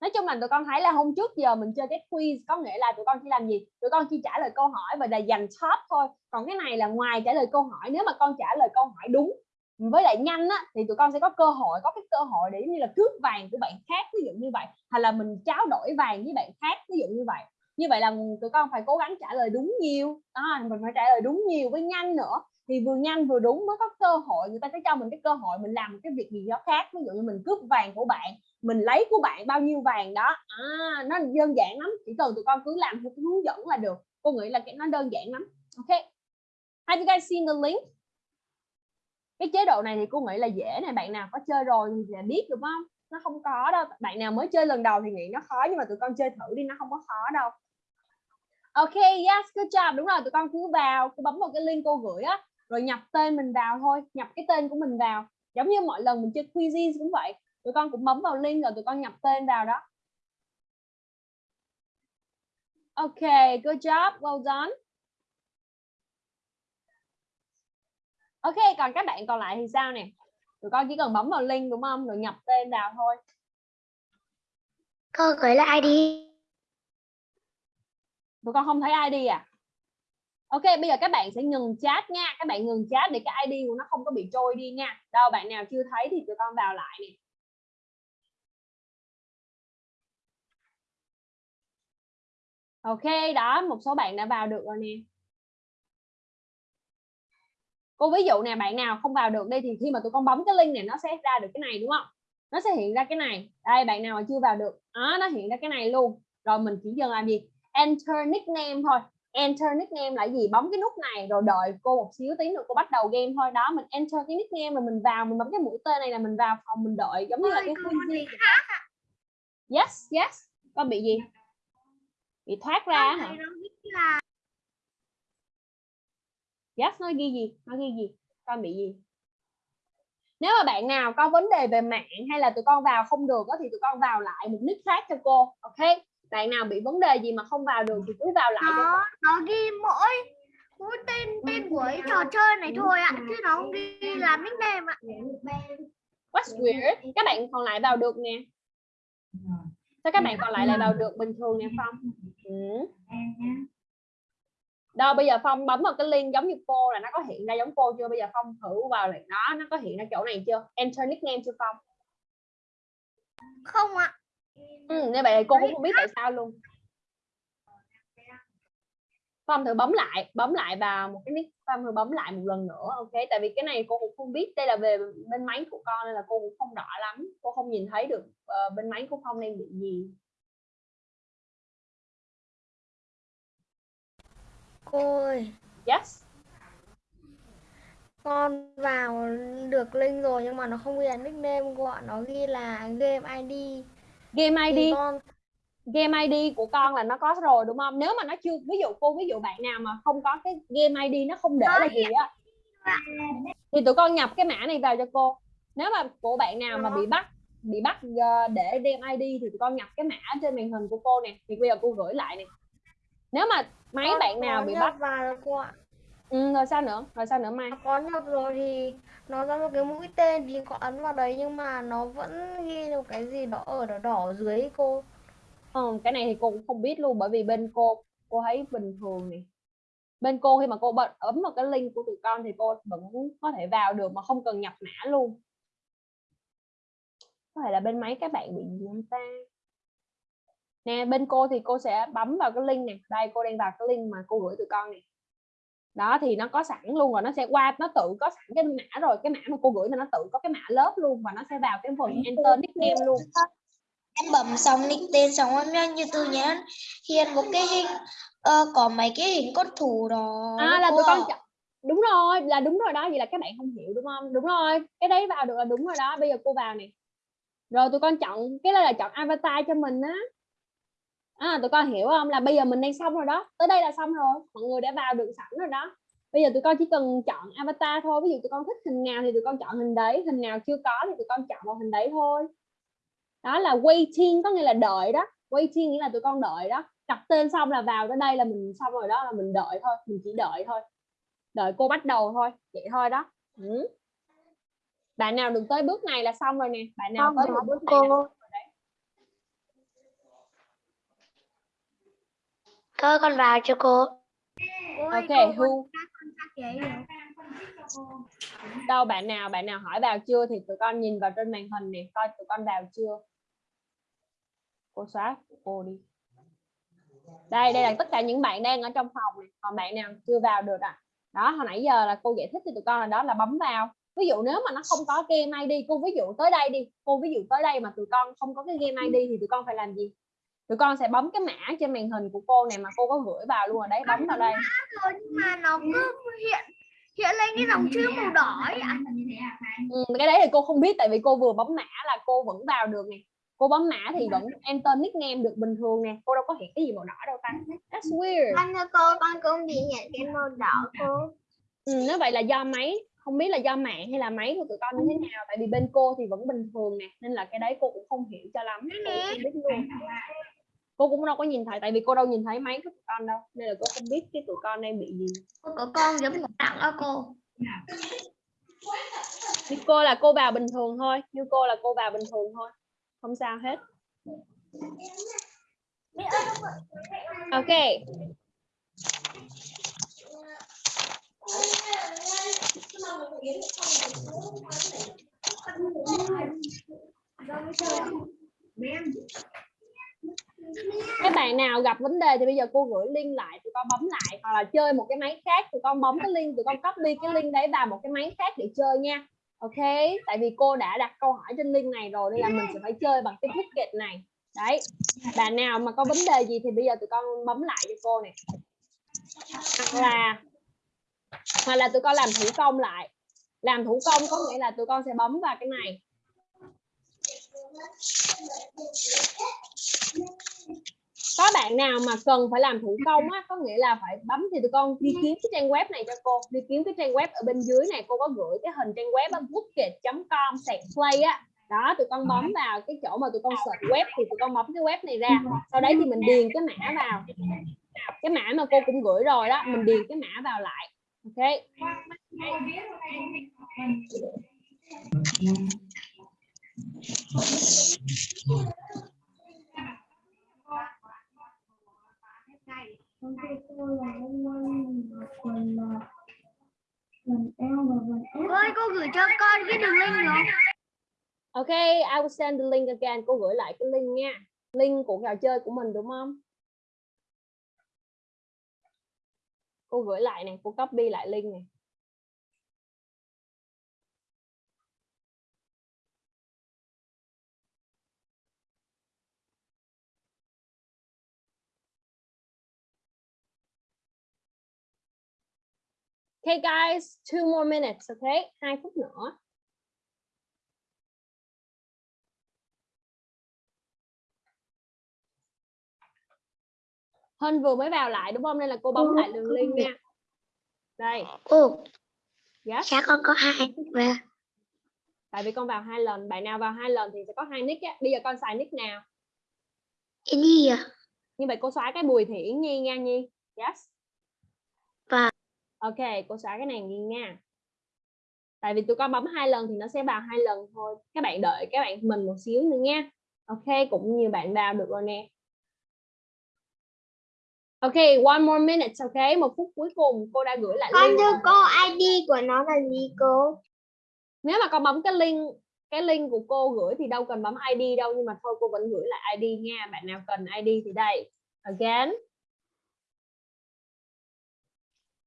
nói chung là tụi con thấy là hôm trước giờ mình chơi cái quiz có nghĩa là tụi con chỉ làm gì? Tụi con chỉ trả lời câu hỏi và là dành top thôi. Còn cái này là ngoài trả lời câu hỏi nếu mà con trả lời câu hỏi đúng với lại nhanh á thì tụi con sẽ có cơ hội có cái cơ hội để giống như là cướp vàng của bạn khác ví dụ như vậy. Hay là mình trao đổi vàng với bạn khác ví dụ như vậy. Như vậy là tụi con phải cố gắng trả lời đúng nhiều. Đó, mình phải trả lời đúng nhiều với nhanh nữa thì vừa nhanh vừa đúng mới có cơ hội người ta sẽ cho mình cái cơ hội mình làm một cái việc gì đó khác. Ví dụ như mình cướp vàng của bạn mình lấy của bạn bao nhiêu vàng đó à, nó đơn giản lắm chỉ cần tụi con cứ làm theo cái hướng dẫn là được. Cô nghĩ là cái nó đơn giản lắm. Ok. Have you guys seen the link? Cái chế độ này thì cô nghĩ là dễ này bạn nào có chơi rồi thì là biết đúng không? Nó không có đâu. Bạn nào mới chơi lần đầu thì nghĩ nó khó nhưng mà tụi con chơi thử đi nó không có khó đâu. Ok yes good job. Đúng rồi tụi con cứ vào cứ bấm vào cái link cô gửi á rồi nhập tên mình vào thôi nhập cái tên của mình vào. Giống như mọi lần mình chơi quizzes cũng vậy. Tụi con cũng bấm vào link rồi tụi con nhập tên vào đó. Ok good job well done. Ok còn các bạn còn lại thì sao nè? Tụi con chỉ cần bấm vào link đúng không? Rồi nhập tên vào thôi. Cô gửi là ID. tụi con không thấy ID à ok bây giờ các bạn sẽ ngừng chat nha. Các bạn ngừng chat để cái ID của nó không có bị trôi đi nha. Đâu bạn nào chưa thấy thì tụi con vào lại nè. Ok đó một số bạn đã vào được rồi nè. Cô ví dụ nè bạn nào không vào được đây thì khi mà tụi con bấm cái link này nó sẽ ra được cái này đúng không? Nó sẽ hiện ra cái này. Đây bạn nào mà chưa vào được đó, nó hiện ra cái này luôn. Rồi mình chỉ cần làm gì? Enter nickname thôi enter nickname là gì? Bấm cái nút này rồi đợi cô một xíu tí nữa cô bắt đầu game thôi. Đó mình enter cái nickname rồi mình vào mình bấm cái mũi tên này là mình vào phòng mình đợi giống như là cái quiz đó. yes yes. Con bị gì? Bị thoát ra hả? yes nó ghi gì? Nó ghi gì? Con bị gì? Nếu mà bạn nào có vấn đề về mạng hay là tụi con vào không được đó, thì tụi con vào lại một nick khác cho cô ok bạn nào bị vấn đề gì mà không vào được thì cứ vào lại nó nó ghi mỗi mỗi tên tên của cái trò chơi này thôi ạ chứ nó không ghi là nickname ạ What's weird? Các bạn còn lại vào được nè. Sao các bạn còn lại lại vào được bình thường nè Phong? Ừ. Đâu bây giờ Phong bấm vào cái link giống như cô là nó có hiện ra giống cô chưa? Bây giờ Phong thử vào lại đó, nó có hiện ra chỗ này chưa? Enter nickname chưa Phong? không ạ Ừ, như vậy cô cũng không biết tại sao luôn. Phong thử bấm lại, bấm lại vào một cái nick, Phong thử bấm lại một lần nữa, ok? Tại vì cái này cô cũng không biết, đây là về bên máy của con nên là cô cũng không rõ lắm, cô không nhìn thấy được ờ, bên máy của Phong đang bị gì. cô ơi Yes. con vào được link rồi nhưng mà nó không ghi là nickname ạ nó ghi là game ID Game ID, con game ID của con là nó có rồi đúng không? Nếu mà nó chưa, ví dụ cô ví dụ bạn nào mà không có cái game ID nó không để là gì á, thì tụi con nhập cái mã này vào cho cô. Nếu mà của bạn nào mà bị bắt bị bắt ờ, để game ID thì tụi con nhập cái mã trên màn hình của cô nè. Thì bây giờ cô gửi lại nè. Nếu mà máy con bạn nào bị bắt vào cô ạ ừ, rồi sao nữa? Rồi sao nữa Mai? có nhập rồi thì nó ra một cái mũi tên thì có ấn vào đấy nhưng mà nó vẫn ghi một cái gì đó ở đỏ đỏ dưới cô. Ừ, cái này thì cô cũng không biết luôn bởi vì bên cô cô thấy bình thường nè bên cô khi mà cô bật ấm vào cái link của tụi con thì cô vẫn có thể vào được mà không cần nhập mã luôn. Có thể là bên máy các bạn bị gì không ta? Nè bên cô thì cô sẽ bấm vào cái link này. Đây cô đang vào cái link mà cô gửi tụi con nè đó thì nó có sẵn luôn rồi nó sẽ qua nó tự có sẵn cái mã rồi cái mã mà cô gửi thì nó tự có cái mã lớp luôn và nó sẽ vào cái phần enter nickname luôn. em bấm xong nick tên xong em như tự nhiên hiện một cái hình ờ, có mấy cái hình con thủ đó. À là tụi con chọn đúng rồi là đúng rồi đó vậy là các bạn không hiểu đúng không? Đúng rồi cái đấy vào được là đúng rồi đó bây giờ cô vào nè. Rồi tụi con chọn cái đây là chọn avatar cho mình á à, tụi con hiểu không? Là bây giờ mình đang xong rồi đó. Tới đây là xong rồi. Mọi người đã vào được sẵn rồi đó. Bây giờ tụi con chỉ cần chọn avatar thôi. Ví dụ tụi con thích hình nào thì tụi con chọn hình đấy. Hình nào chưa có thì tụi con chọn vào hình đấy thôi. Đó là waiting có nghĩa là đợi đó. Waiting nghĩa là tụi con đợi đó. Đặt tên xong là vào tới đây là mình xong rồi đó là mình đợi thôi. Mình chỉ đợi thôi. Đợi cô bắt đầu thôi. Vậy thôi đó. Ừ. bạn nào được tới bước này là xong rồi nè. Bạn nào Không, tới bước này cô. xong rồi đấy. Thôi con vào cho cô. Ok rồi đâu bạn nào bạn nào hỏi vào chưa thì tụi con nhìn vào trên màn hình nè coi tụi con vào chưa. Cô xóa cô đi. Đây đây là tất cả những bạn đang ở trong phòng này còn bạn nào chưa vào được à? Đó hồi nãy giờ là cô giải thích cho tụi con là đó là bấm vào. Ví dụ nếu mà nó không có game ID cô ví dụ tới đây đi. Cô ví dụ tới đây mà tụi con không có cái game ID thì tụi con phải làm gì tụi con sẽ bấm cái mã trên màn hình của cô này mà cô có gửi vào luôn ở đấy bấm vào đây. Rồi nhưng mà nó cứ hiện hiện lên cái dòng chữ màu đỏ ấy ạ. Ừ, cái đấy thì cô không biết tại vì cô vừa bấm mã là cô vẫn vào được nè. Cô bấm mã thì vẫn enter nickname được bình thường nè. Cô đâu có hiện cái gì màu đỏ đâu ta. That's weird. Con thưa cô, con cũng bị hiện cái màu đỏ cô. ừ, nếu vậy là do máy không biết là do mạng hay là máy của tụi con như thế nào tại vì bên cô thì vẫn bình thường nè nên là cái đấy cô cũng không hiểu cho lắm. Cô không biết luôn cô cũng đâu có nhìn thấy tại vì cô đâu nhìn thấy máy của tụi con đâu nên là cô không biết cái tụi con đang bị gì. Cô có con giống một tặng đó cô. Như cô là cô vào bình thường thôi như cô là cô vào bình thường thôi không sao hết. Ok các bạn nào gặp vấn đề thì bây giờ cô gửi link lại tụi con bấm lại, hoặc là chơi một cái máy khác, tụi con bấm cái link, tụi con copy cái link đấy vào một cái máy khác để chơi nha. Ok? Tại vì cô đã đặt câu hỏi trên link này rồi, nên là mình sẽ phải chơi bằng cái ticket này. Đấy. Bạn nào mà có vấn đề gì thì bây giờ tụi con bấm lại cho cô này. Hoặc là hoặc là tụi con làm thủ công lại. Làm thủ công có nghĩa là tụi con sẽ bấm vào cái này có bạn nào mà cần phải làm thủ công á có nghĩa là phải bấm thì tụi con đi kiếm cái trang web này cho cô đi kiếm cái trang web ở bên dưới này cô có gửi cái hình trang web bookit.com sạc play á. Đó tụi con bấm vào cái chỗ mà tụi con search web thì tụi con bấm cái web này ra. Sau đấy thì mình điền cái mã vào. Cái mã mà cô cũng gửi rồi đó mình điền cái mã vào lại ok Con thưa cô là em mang một quần là quần eo và quần ép. ơi cô gửi cho con cái đường link được ok I will send the link again. Cô gửi lại cái link nha. Link của trò chơi của mình đúng không? Cô gửi lại này cô copy lại link này Okay guys, two more minutes, okay? Hai phút nữa. Hân vừa mới vào lại đúng không? Nên là cô bấm lại đường link nha. Đây, Cô, yes. sao con có hai về? Tại vì con vào hai lần, bạn nào vào hai lần thì sẽ có hai nick á. Bây giờ con xài nick nào? Gì à? Như vậy cô xóa cái Bùi Thị Yến Nhi nha Nhi. Yes. Và- Ok, cô xóa cái này Nhi nha. Tại vì tụi con bấm hai lần thì nó sẽ vào hai lần thôi. Các bạn đợi các bạn mình một xíu nữa nha. Ok, cũng nhiều bạn vào được rồi nè. Ok, one more minute, ok? Một phút cuối cùng cô đã gửi lại Con link. thưa cô, ID của nó là gì cô? Nếu mà con bấm cái link cái link của cô gửi thì đâu cần bấm ID đâu nhưng mà thôi cô vẫn gửi lại ID nha. Bạn nào cần ID thì đây. Again.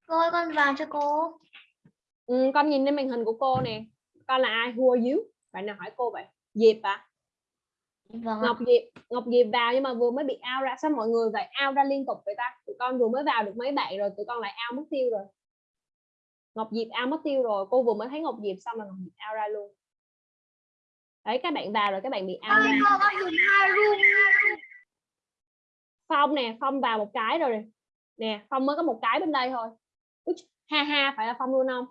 Cô ơi con vào cho cô Ừ, con nhìn lên màn hình của cô nè. Con là ai? Are you? Bạn nào hỏi cô vậy? Diệp à? vâng. Ngọc Diệp, Ngọc Diệp vào nhưng mà vừa mới bị out ra. Sao mọi người vậy? Out ra liên tục vậy ta? Tụi con vừa mới vào được mấy bạn rồi, tụi con lại out mất tiêu rồi. Ngọc Diệp out mất tiêu rồi. Cô vừa mới thấy Ngọc Diệp xong là Ngọc Diệp out ra luôn. Đấy, các bạn vào rồi các bạn bị out ra. cô con dùng hai room Phong nè, Phong vào một cái rồi. Nè, Phong mới có một cái bên đây thôi. Úi, ha ha, phải là Phong luôn không?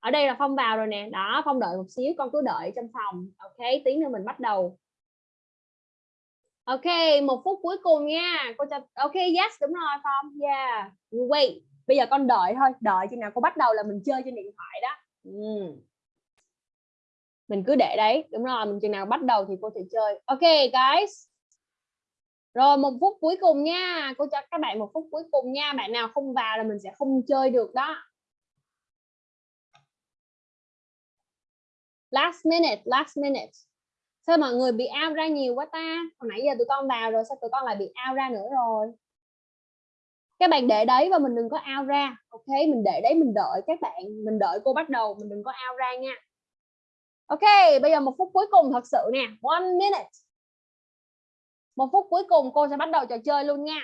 Ở đây là Phong vào rồi nè. Đó, Phong đợi một xíu, con cứ đợi trong phòng. Ok, tí nữa mình bắt đầu. Ok, một phút cuối cùng nha. Cô cho Ok, yes, đúng rồi Phong. Yeah. You wait. Bây giờ con đợi thôi, đợi chừng nào cô bắt đầu là mình chơi trên điện thoại đó. Ừ. Mình cứ để đấy, đúng rồi, mình chừng nào bắt đầu thì cô sẽ chơi. Ok, guys rồi một phút cuối cùng nha, cô cho các bạn một phút cuối cùng nha, bạn nào không vào là mình sẽ không chơi được đó. Last minute last minute. Sao mọi người bị out ra nhiều quá ta? Hồi nãy giờ tụi con vào rồi, sao tụi con lại bị out ra nữa rồi? Các bạn để đấy và mình đừng có out ra, ok? Mình để đấy, mình đợi các bạn. Mình đợi cô bắt đầu, mình đừng có out ra nha. Ok, bây giờ một phút cuối cùng thật sự nè. One minute một phút cuối cùng cô sẽ bắt đầu trò chơi luôn nha.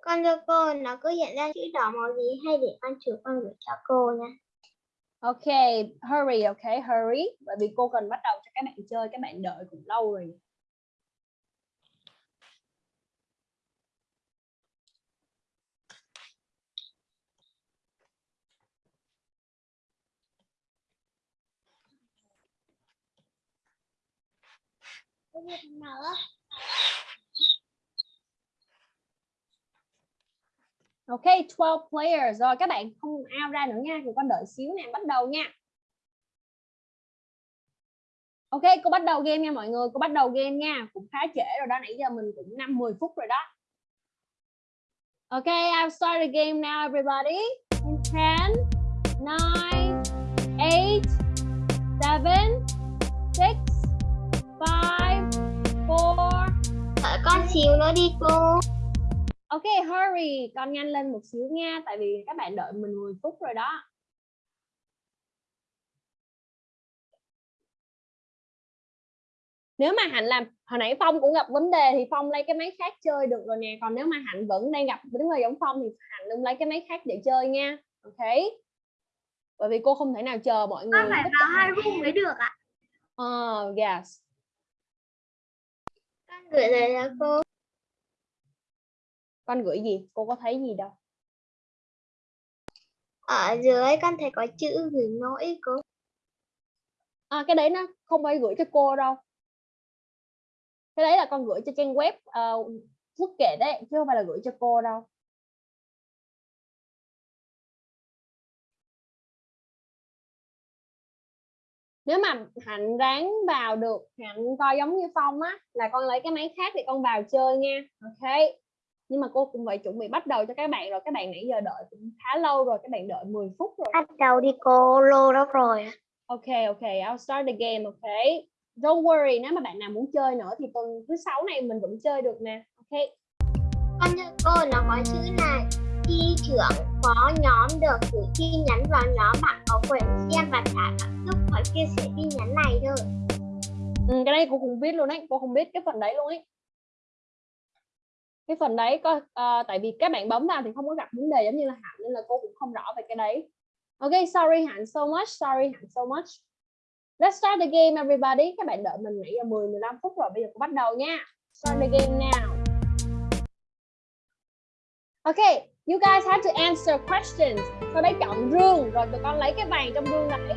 Con cho cô nó cứ hiện ra chữ đỏ màu gì hay để con chụp con gửi cho cô nha. ok hurry ok hurry. Bởi vì cô cần bắt đầu cho các bạn chơi các bạn đợi cũng lâu rồi Ok, 12 players. Rồi các bạn không out ra nữa nha. Thì con đợi xíu nè, bắt đầu nha. Ok, cô bắt đầu game nha mọi người. Cô bắt đầu game nha. Cũng khá trễ rồi đó. Nãy giờ mình cũng 5 10 phút rồi đó. Ok, I'll start the game now everybody. In 10, 9, 8, 7, 6, 5, 4, Đợi con xíu nữa đi cô. Ok, hurry, con nhanh lên một xíu nha, tại vì các bạn đợi mình 10 phút rồi đó. Nếu mà Hạnh làm hồi nãy Phong cũng gặp vấn đề thì Phong lấy cái máy khác chơi được rồi nè, còn nếu mà Hạnh vẫn đang gặp vấn đề giống Phong thì Hạnh đừng lấy cái máy khác để chơi nha. Ok. Bởi vì cô không thể nào chờ mọi người. Con phải vào hai room mới được ạ. Ờ, yes. Con gửi lời cho cô. Con gửi gì? Cô có thấy gì đâu. Ở dưới con thấy có chữ gửi lỗi cô. À, cái đấy nó không phải gửi cho cô đâu. Cái đấy là con gửi cho trang web uh, quốc kệ đấy, chứ không phải là gửi cho cô đâu. Nếu mà Hạnh ráng vào được, Hạnh coi giống như Phong á, là con lấy cái máy khác để con vào chơi nha. Ok. Nhưng mà cô cũng phải chuẩn bị bắt đầu cho các bạn rồi. Các bạn nãy giờ đợi cũng khá lâu rồi, các bạn đợi 10 phút rồi. Bắt đầu đi cô, lô đó rồi. Ok ok, I'll start the game, ok. Don't worry, nếu mà bạn nào muốn chơi nữa thì tuần thứ sáu này mình vẫn chơi được nè. Ok. Con cô nó có chữ là khi trưởng có nhóm được gửi tin nhắn vào nhóm bạn có quyền xem và trả bạn giúp họ chia sẻ tin nhắn này thôi. Ừ, cái này cô cũng biết luôn đấy, cô không biết cái phần đấy luôn ấy. Cái phần đấy có uh, tại vì các bạn bấm vào thì không có gặp vấn đề giống như là Hạnh nên là cô cũng không rõ về cái đấy. Ok, sorry Hạnh so much, sorry Hạnh so much. Let's start the game everybody. Các bạn đợi mình nãy giờ 10 15 phút rồi, bây giờ cô bắt đầu nha. Start the game now. Ok you guys have to answer questions. Sau đấy chọn rương rồi tụi con lấy cái vàng trong rương đấy.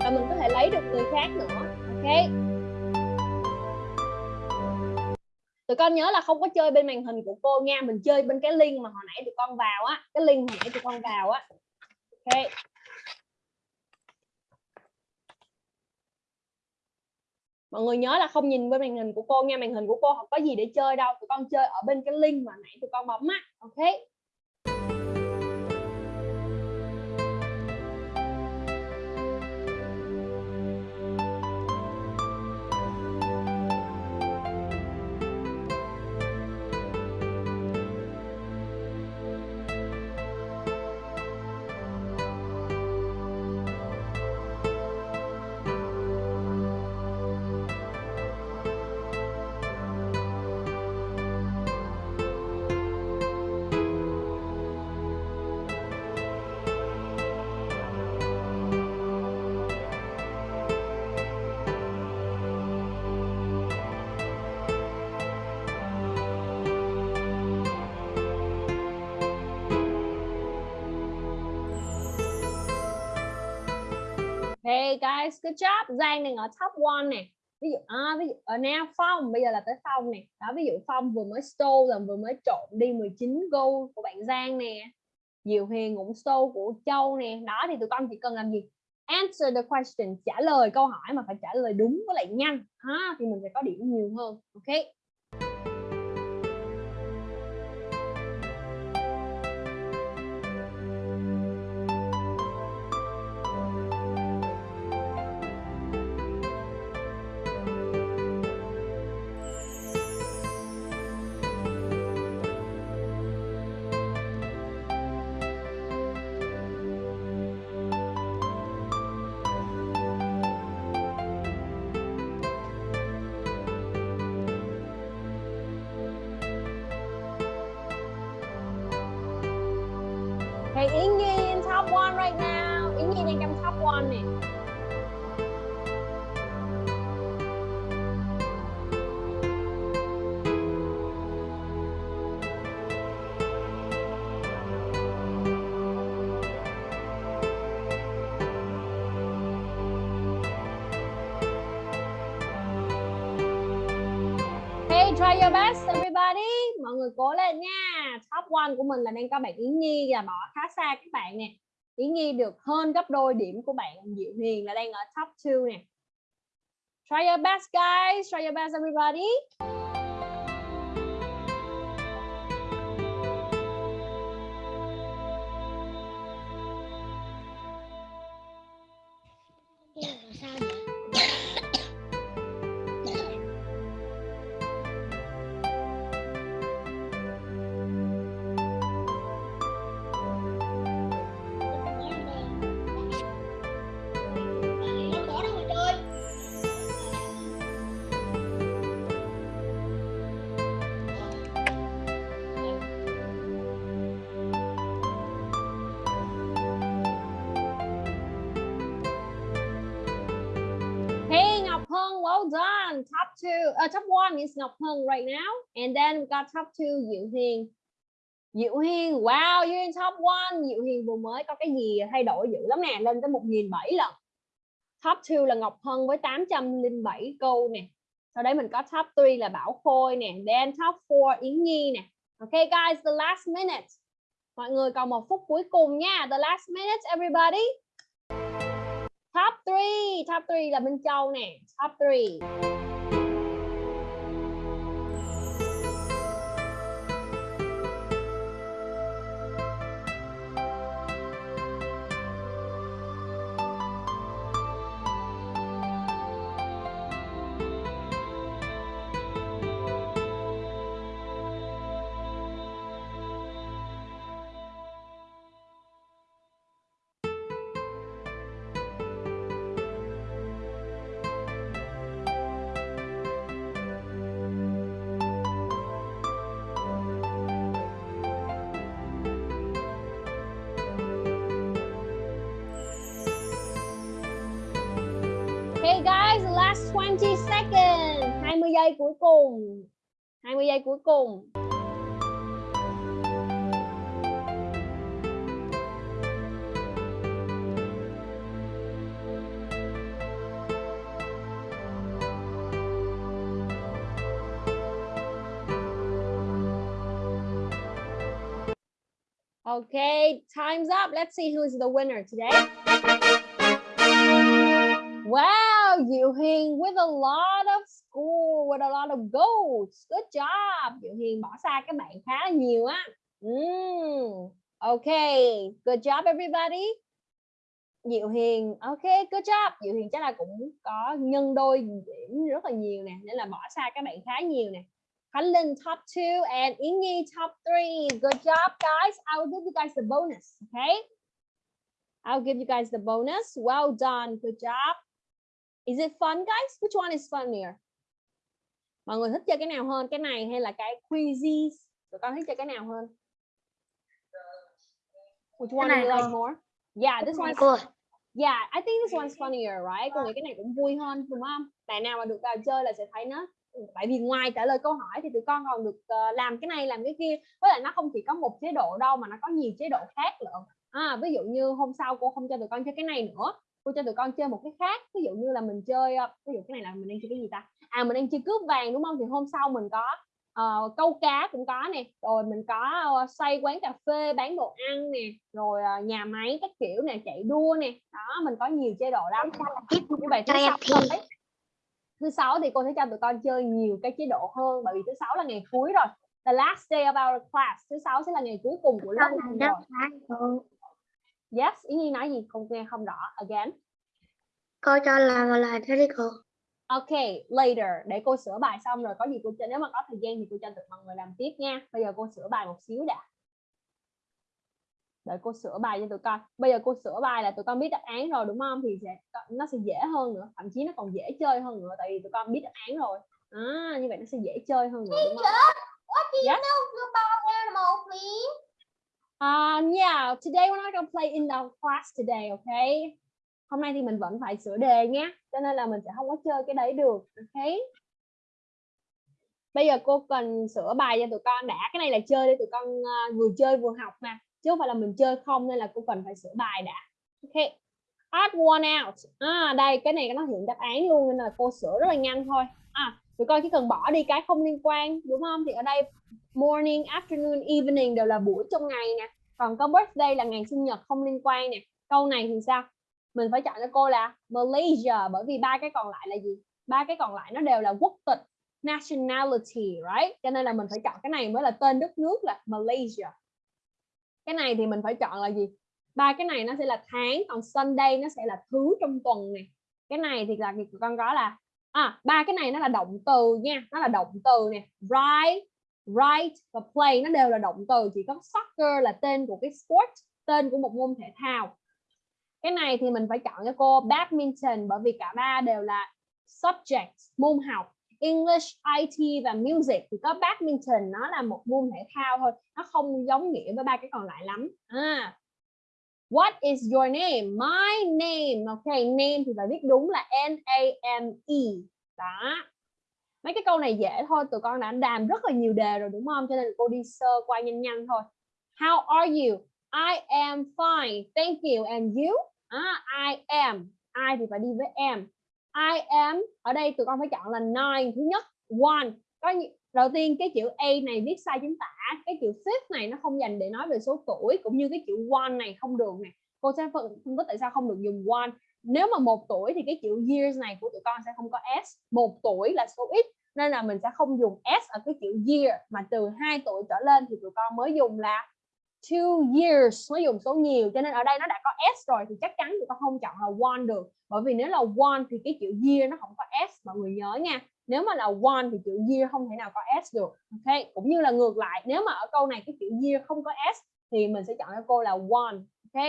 Và mình có thể lấy được người khác nữa. Ok. Tụi con nhớ là không có chơi bên màn hình của cô nha, mình chơi bên cái link mà hồi nãy tụi con vào á, cái link hồi nãy tụi con vào á. Ok. Mọi người nhớ là không nhìn bên màn hình của cô nha, màn hình của cô không có gì để chơi đâu, tụi con chơi ở bên cái link mà nãy tụi con bấm á. Ok. Guys, good job. Giang đang ở top one nè. Ví dụ à, ví dụ ở now Phong bây giờ là tới Phong nè. Đó ví dụ Phong vừa mới stole là vừa mới trộn đi 19 gold của bạn Giang nè. Diệu Hiền cũng stole của Châu nè. Đó thì tụi con chỉ cần làm gì? answer the question trả lời câu hỏi mà phải trả lời đúng với lại nhanh ha thì mình sẽ có điểm nhiều hơn ok Okay, Yến Nhi in top one right now. Yến Nhi đang trong top one nè. One của mình là đang có bạn Yến Nhi và bỏ khá xa các bạn nè. Yến Nhi được hơn gấp đôi điểm của bạn Diệu Hiền là đang ở top 2 nè. Try your best, guys. Try your best, everybody. Two, uh, ờ, top one is Ngọc Hân right now. And then we got top two Diệu Hiền. Diệu Hiền, wow, you're in top one. Diệu Hiền vừa mới có cái gì thay đổi dữ lắm nè, lên tới 1.007 lần. Top 2 là Ngọc Hân với 807 câu nè. Sau đấy mình có top 3 là Bảo Khôi nè. Then top 4 Yến Nhi nè. Okay guys, the last minute. Mọi người còn một phút cuối cùng nha. The last minute everybody. Top 3, top 3 là Minh Châu nè. Top 3. Guys, last 20 seconds. 20 giây cuối cùng. 20 giây cuối cùng. Okay, time's up. Let's see who's the winner today. Wow, Diệu Hiền with a lot of score, with a lot of goals. Good job. Diệu Hiền bỏ xa các bạn khá là nhiều á. Mm, okay, good job everybody. Diệu Hiền, okay, good job. Diệu Hiền chắc là cũng có nhân đôi điểm rất là nhiều nè, nên là bỏ xa các bạn khá nhiều nè. Khánh Linh top 2 and Yến Nhi top 3. Good job guys. I will give you guys the bonus, okay? I'll give you guys the bonus. Well done. Good job. Is it fun guys? Which one is funnier? Mọi người thích chơi cái nào hơn? Cái này hay là cái quizzes? Tụi con thích chơi cái nào hơn? Which one do you like more? Yeah, this one's cô Yeah, I think this one's funnier, right? Con nghĩ cái này cũng vui hơn, đúng không? Bạn nào mà được vào chơi là sẽ thấy nó tại vì ngoài trả lời câu hỏi thì tụi con còn được ờ, làm cái này làm cái kia với lại nó không chỉ có một chế độ đâu mà nó có nhiều chế độ khác nữa à, ví dụ như hôm sau cô không cho tụi con chơi cái này nữa cô cho tụi con chơi một cái khác ví dụ như là mình chơi ờ, ví dụ cái này là mình đang chơi cái gì ta? À mình đang chơi cướp vàng đúng không? Thì hôm sau mình có ờ, câu cá cũng có nè rồi mình có uh, xoay quán cà phê bán đồ ăn nè rồi ờ, nhà máy các kiểu nè chạy đua nè. Đó mình có nhiều chế độ lắm như vậy thứ sáu tới thứ sáu thì cô sẽ cho tụi con chơi nhiều cái chế độ hơn bởi vì thứ sáu là ngày cuối rồi. The last day of our class. Thứ sáu sẽ là ngày cuối cùng của lớp rồi yes ý nhi nói gì con nghe không rõ again Cô cho làm đi cô. Ok, later để cô sửa bài xong rồi có gì cô cho nếu mà có thời gian thì cô cho tụi mọi người làm tiếp nha. Bây giờ cô sửa bài một xíu đã. Đợi cô sửa bài cho tụi con. Bây giờ cô sửa bài là tụi con biết đáp án rồi đúng không? Thì sẽ nó sẽ dễ hơn nữa, thậm chí nó còn dễ chơi hơn nữa tại vì tụi con biết đáp án rồi. À, như vậy nó sẽ dễ chơi hơn nữa đúng không? Yes. animal, please? Um, yeah, today we're not gonna play in the class today, okay? Hôm nay thì mình vẫn phải sửa đề nhé, cho nên là mình sẽ không có chơi cái đấy được, okay? Bây giờ cô cần sửa bài cho tụi con đã, cái này là chơi để tụi con ờ, vừa chơi vừa học mà, chứ không phải là mình chơi không nên là cô cần phải sửa bài đã. Okay. Odd one out. À, đây cái này nó hiện đáp án luôn nên là cô sửa rất là nhanh thôi. À, tụi con chỉ cần bỏ đi cái không liên quan đúng không? Thì ở đây morning, afternoon, evening đều là buổi trong ngày nè. Còn có birthday là ngày sinh nhật không liên quan nè. Câu này thì sao? Mình phải chọn cho cô là Malaysia bởi vì ba cái còn lại là gì? Ba cái còn lại nó đều là quốc tịch, nationality, right? Cho nên là mình phải chọn cái này mới là tên đất nước là Malaysia. Cái này thì mình phải chọn là gì? Ba cái này nó sẽ là tháng, còn Sunday nó sẽ là thứ trong tuần này. Cái này thì là con có là à ba cái này nó là động từ nha, nó là động từ nè, right, write và play nó đều là động từ chỉ có soccer là tên của cái sport tên của một môn thể thao cái này thì mình phải chọn cho cô badminton bởi vì cả ba đều là subject môn học English, IT và music thì có badminton nó là một môn thể thao thôi nó không giống nghĩa với ba cái còn lại lắm à. What is your name? My name. Ok, name thì phải viết đúng là N A M E. Đó mấy cái câu này dễ thôi tụi con đã làm rất là nhiều đề rồi đúng không? Cho nên cô đi sơ qua nhanh nhanh thôi. How are you? I am fine. Thank you. And you? À, I am. I thì phải đi với em I am ở đây tụi con phải chọn là nine thứ nhất one. Có đầu tiên cái chữ A này viết sai chính tả cái chữ fifth này nó không dành để nói về số tuổi cũng như cái chữ one này không được nè. Cô sẽ phân phân tích tại sao không được dùng one. Nếu mà một tuổi thì cái chữ years này của tụi con sẽ không có s. Một tuổi là số ít nên là mình sẽ không dùng s ở cái chữ year, mà từ 2 tuổi trở lên thì tụi con mới dùng là two years, mới dùng số nhiều. Cho nên ở đây nó đã có s rồi thì chắc chắn tụi con không chọn là one được. Bởi vì nếu là one thì cái chữ year nó không có s, mọi người nhớ nha. Nếu mà là one thì chữ year không thể nào có s được, ok? Cũng như là ngược lại, nếu mà ở câu này cái chữ year không có s thì mình sẽ chọn cho cô là one, ok?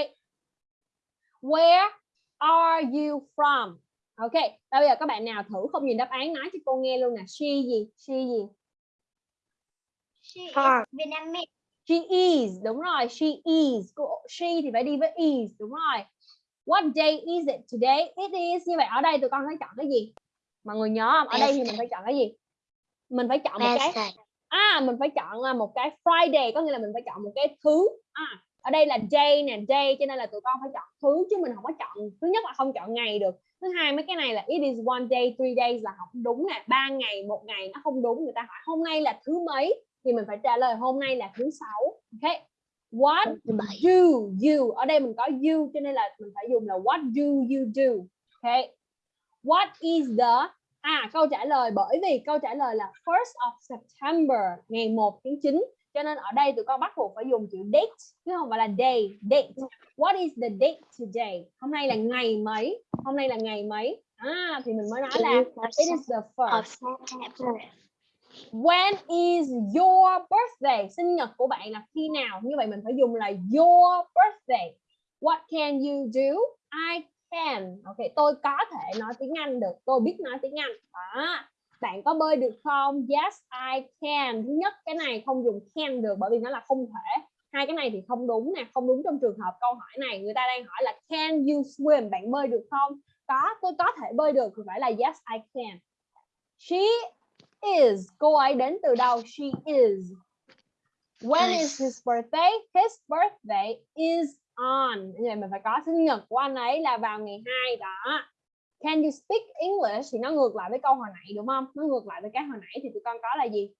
Where are you from? Ok bây giờ các bạn nào thử không nhìn đáp án nói cho cô nghe luôn nè. She gì? She gì? She is Vietnamese. she is đúng rồi she is. Cô- she thì phải đi với is đúng rồi. What day is it today? It is. Như vậy ở đây tụi con phải chọn cái gì? Mọi người nhớ không? Ở đây thì mình phải chọn cái gì? Mình phải chọn một cái à mình phải chọn là một cái Friday có nghĩa là mình phải chọn một cái thứ. À, ở đây là day nè day cho nên là tụi con phải chọn thứ chứ mình không có chọn thứ nhất là không chọn ngày được. Thứ hai mấy cái này là it is one day three days là không đúng nè ba ngày một ngày nó không đúng người ta hỏi hôm nay là thứ mấy? Thì mình phải trả lời hôm nay là thứ sáu ok? What do you? Ở đây mình có you cho nên là mình phải dùng là what do you do ok? What is the à câu trả lời bởi vì câu trả lời là first of September ngày 1 tháng 9 cho nên ở đây tụi con bắt buộc phải dùng chữ date chứ không phải là day date what is the date today hôm nay là ngày mấy hôm nay là ngày mấy à thì mình mới nói là it is the first. When is your birthday? Sinh nhật của bạn là khi nào? Như vậy mình phải dùng là your birthday. What can you do? I can. Ok, tôi có thể nói tiếng Anh được. Tôi biết nói tiếng Anh. Đó. Bạn có bơi được không? Yes, I can. Thứ nhất, cái này không dùng can được bởi vì nó là không thể. Hai cái này thì không đúng nè, không đúng trong trường hợp câu hỏi này. Người ta đang hỏi là can you swim? Bạn bơi được không? Có, tôi có thể bơi được thì phải là yes, I can. She is cô ấy đến từ đâu she is when is his birthday his birthday is on như vậy mình phải có sinh nhật của anh ấy là vào ngày 2 đó can you speak English thì nó ngược lại với câu hồi nãy đúng không nó ngược lại với cái hồi nãy thì tụi con có là gì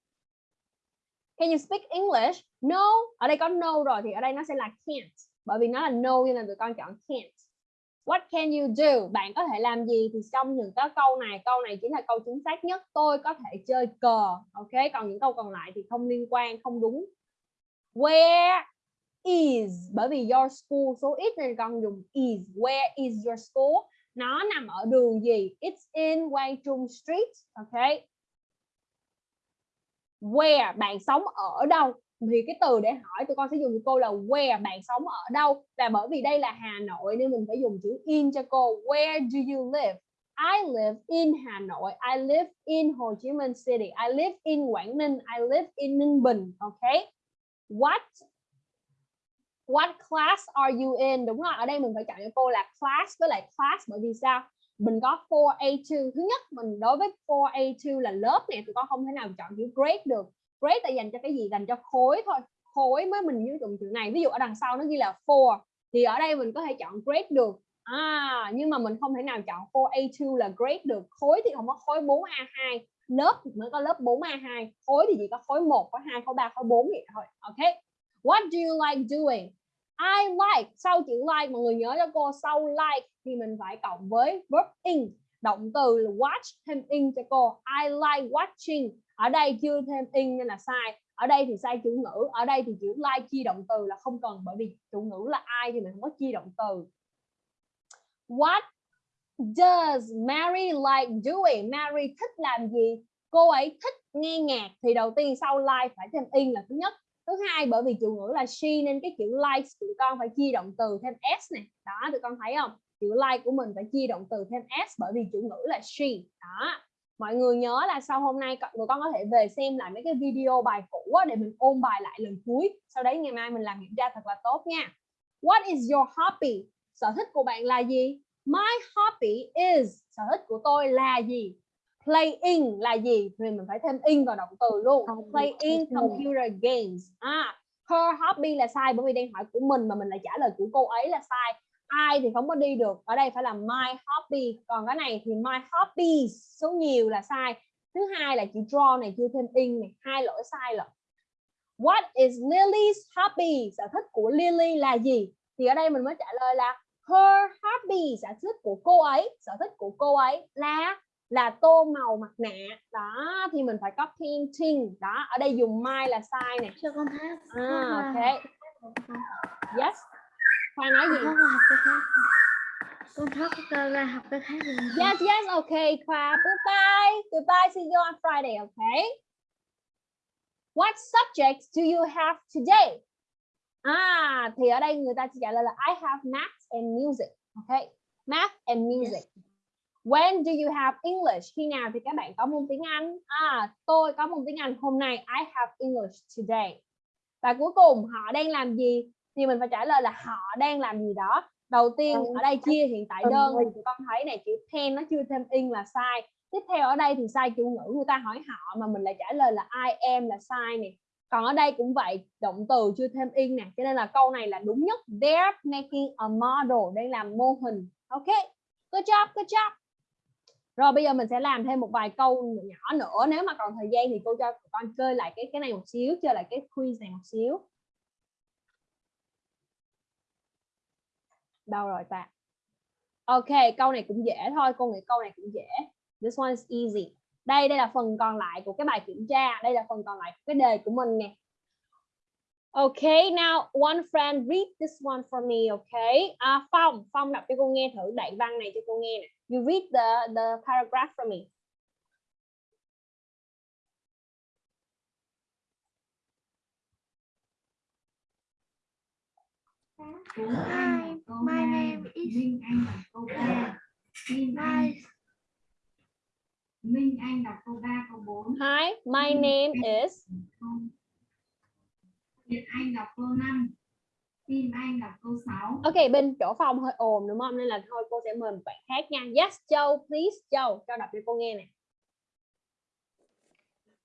can you speak English no ở đây có no rồi thì ở đây nó sẽ là can't bởi vì nó là no nên nên tụi con chọn can't What can you do? Bạn có thể làm gì? Thì trong những cái câu này, câu này chính là câu chính xác nhất. Tôi có thể chơi cờ. Ok, còn những câu còn lại thì không liên quan, không đúng. Where is? Bởi vì your school số ít nên con dùng is. Where is your school? Nó nằm ở đường gì? It's in Quang Trung Street. Ok. Where? Bạn sống ở đâu? thì cái từ để hỏi tụi con sẽ dùng cô là where bạn sống ở đâu và bởi vì đây là Hà Nội nên mình phải dùng chữ in cho cô where do you live I live in Hà Nội I live in Hồ Chí Minh City I live in Quảng Ninh I live in Ninh Bình okay what what class are you in? Đúng rồi, ở đây mình phải chọn cho cô là class với lại class, bởi vì sao? Mình có 4A2 thứ nhất, mình đối với 4A2 là lớp này thì con không thể nào chọn chữ grade được. Grade là dành cho cái gì? Dành cho khối thôi. Khối mới mình sử dụng chữ này. Ví dụ ở đằng sau nó ghi là 4 thì ở đây mình có thể chọn grade được. À nhưng mà mình không thể nào chọn 4A2 là grade được. Khối thì không có khối 4A2 lớp thì mới có lớp 4A2 khối thì chỉ có khối 1 khối 2 khối 3 khối 4 vậy thôi. Ok. What do you like doing? I like. Sau chữ like mọi người nhớ cho cô, sau like thì mình phải cộng với verb in. Động từ là watch thêm in cho cô. I like watching. Ở đây chưa thêm in nên là sai. Ở đây thì sai chủ ngữ. Ở đây thì chữ like chi động từ là không cần, bởi vì chủ ngữ là ai thì mình không có chi động từ. What does Mary like doing? Mary thích làm gì? Cô ấy thích nghe nhạc thì đầu tiên sau like phải thêm in là thứ nhất thứ hai, bởi vì chủ ngữ là she nên cái chữ like tụi con phải chia động từ thêm s này đó, tụi con thấy không? Chữ like của mình phải chia động từ thêm s bởi vì chủ ngữ là she. Đó. Mọi người nhớ là sau hôm nay tụi con có thể về xem lại mấy cái video bài cũ để mình ôn bài lại lần cuối. Sau đấy ngày mai mình làm kiểm tra thật là tốt nha. What is your hobby? Sở thích của bạn là gì? My hobby is sở thích của tôi là gì? Playing là gì? Thì mình phải thêm in vào động từ luôn. Playing computer games. À her hobby là sai bởi vì đang hỏi của mình mà mình lại trả lời của cô ấy là sai. I thì không có đi được. Ở đây phải là my hobby. Còn cái này thì my hobbies số nhiều là sai. Thứ hai là chữ draw này chưa thêm in này. Hai lỗi sai rồi what is Lily's hobby? Sở thích của Lily là gì? Thì ở đây mình mới trả lời là her hobby sở thích của cô ấy sở thích của cô ấy là là tô màu mặt nạ đó thì mình phải có painting đó ở đây dùng my là sai nè cho con hát à, ok yes Khoa nói gì? con thoát ra học cái khác Yes, yes, okay, Khoa. Goodbye. Goodbye. See you on Friday, okay? What subjects do you have today? À, thì ở đây người ta chỉ trả lời là I have math and music. Okay? Math and music. When do you have English? Khi nào thì các bạn có môn tiếng Anh? À, tôi có môn tiếng Anh. Hôm nay. I have English today. Và cuối cùng họ đang làm gì? thì mình phải trả lời là họ đang làm gì đó. Đầu tiên ở đây chia hiện tại đơn. Thì tụi con thấy này chữ pen nó chưa thêm in là sai. Tiếp theo ở đây thì sai chủ ngữ người ta hỏi họ mà mình lại trả lời là I am là sai nè. Còn ở đây cũng vậy động từ chưa thêm in nè. Cho nên là câu này là đúng nhất. They're making a model đang làm mô hình. Ok. Good job good job rồi bây giờ mình sẽ làm thêm một vài câu nhỏ nữa. Nếu mà còn thời gian thì cô cho con chơi lại cái cái này một xíu chơi lại cái quiz này một xíu. Đâu rồi ta? Ok câu này cũng dễ thôi cô nghĩ câu này cũng dễ. This one is easy. Đây đây là phần còn lại của cái bài kiểm tra. Đây là phần còn lại của cái đề của mình nè. Okay, now one friend read this one for me, okay? À, Phong, Phong đọc cho cô nghe thử đoạn văn này cho cô nghe nè. You read the the paragraph for me. Hi, my name is Minh Anh đọc câu 3. Minh Anh, my Minh Anh đọc câu 3, câu 4. Hi, my name is Việt Anh đọc câu 5. Kim Anh đọc câu 6. Ok, bên chỗ Phong hơi ồn đúng không? Nên là thôi cô sẽ mời một bạn khác nha. Yes, Châu, please, Châu, cho đọc cho cô nghe nè.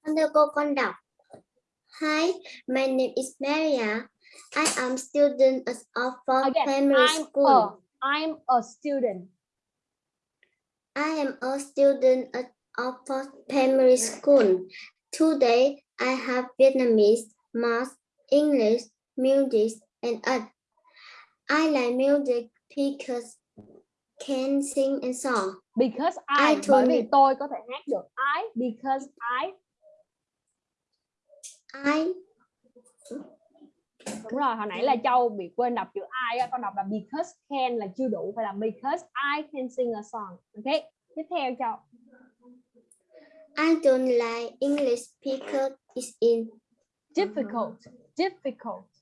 Con thưa cô con đọc. Hi, my name is Maria. I am student at Oxford Again, Primary I'm School. a, I'm a student. I am a student at Oxford Primary School. Today, I have Vietnamese, math, English, music, and art. I like music because can sing a song. because I, I bởi vì tôi có thể hát được. I because I I đúng rồi hồi nãy là Châu bị quên đọc chữ I con đọc là because can là chưa đủ phải là because I can sing a song. Ok tiếp theo Châu. I don't like English because it's in. Difficult difficult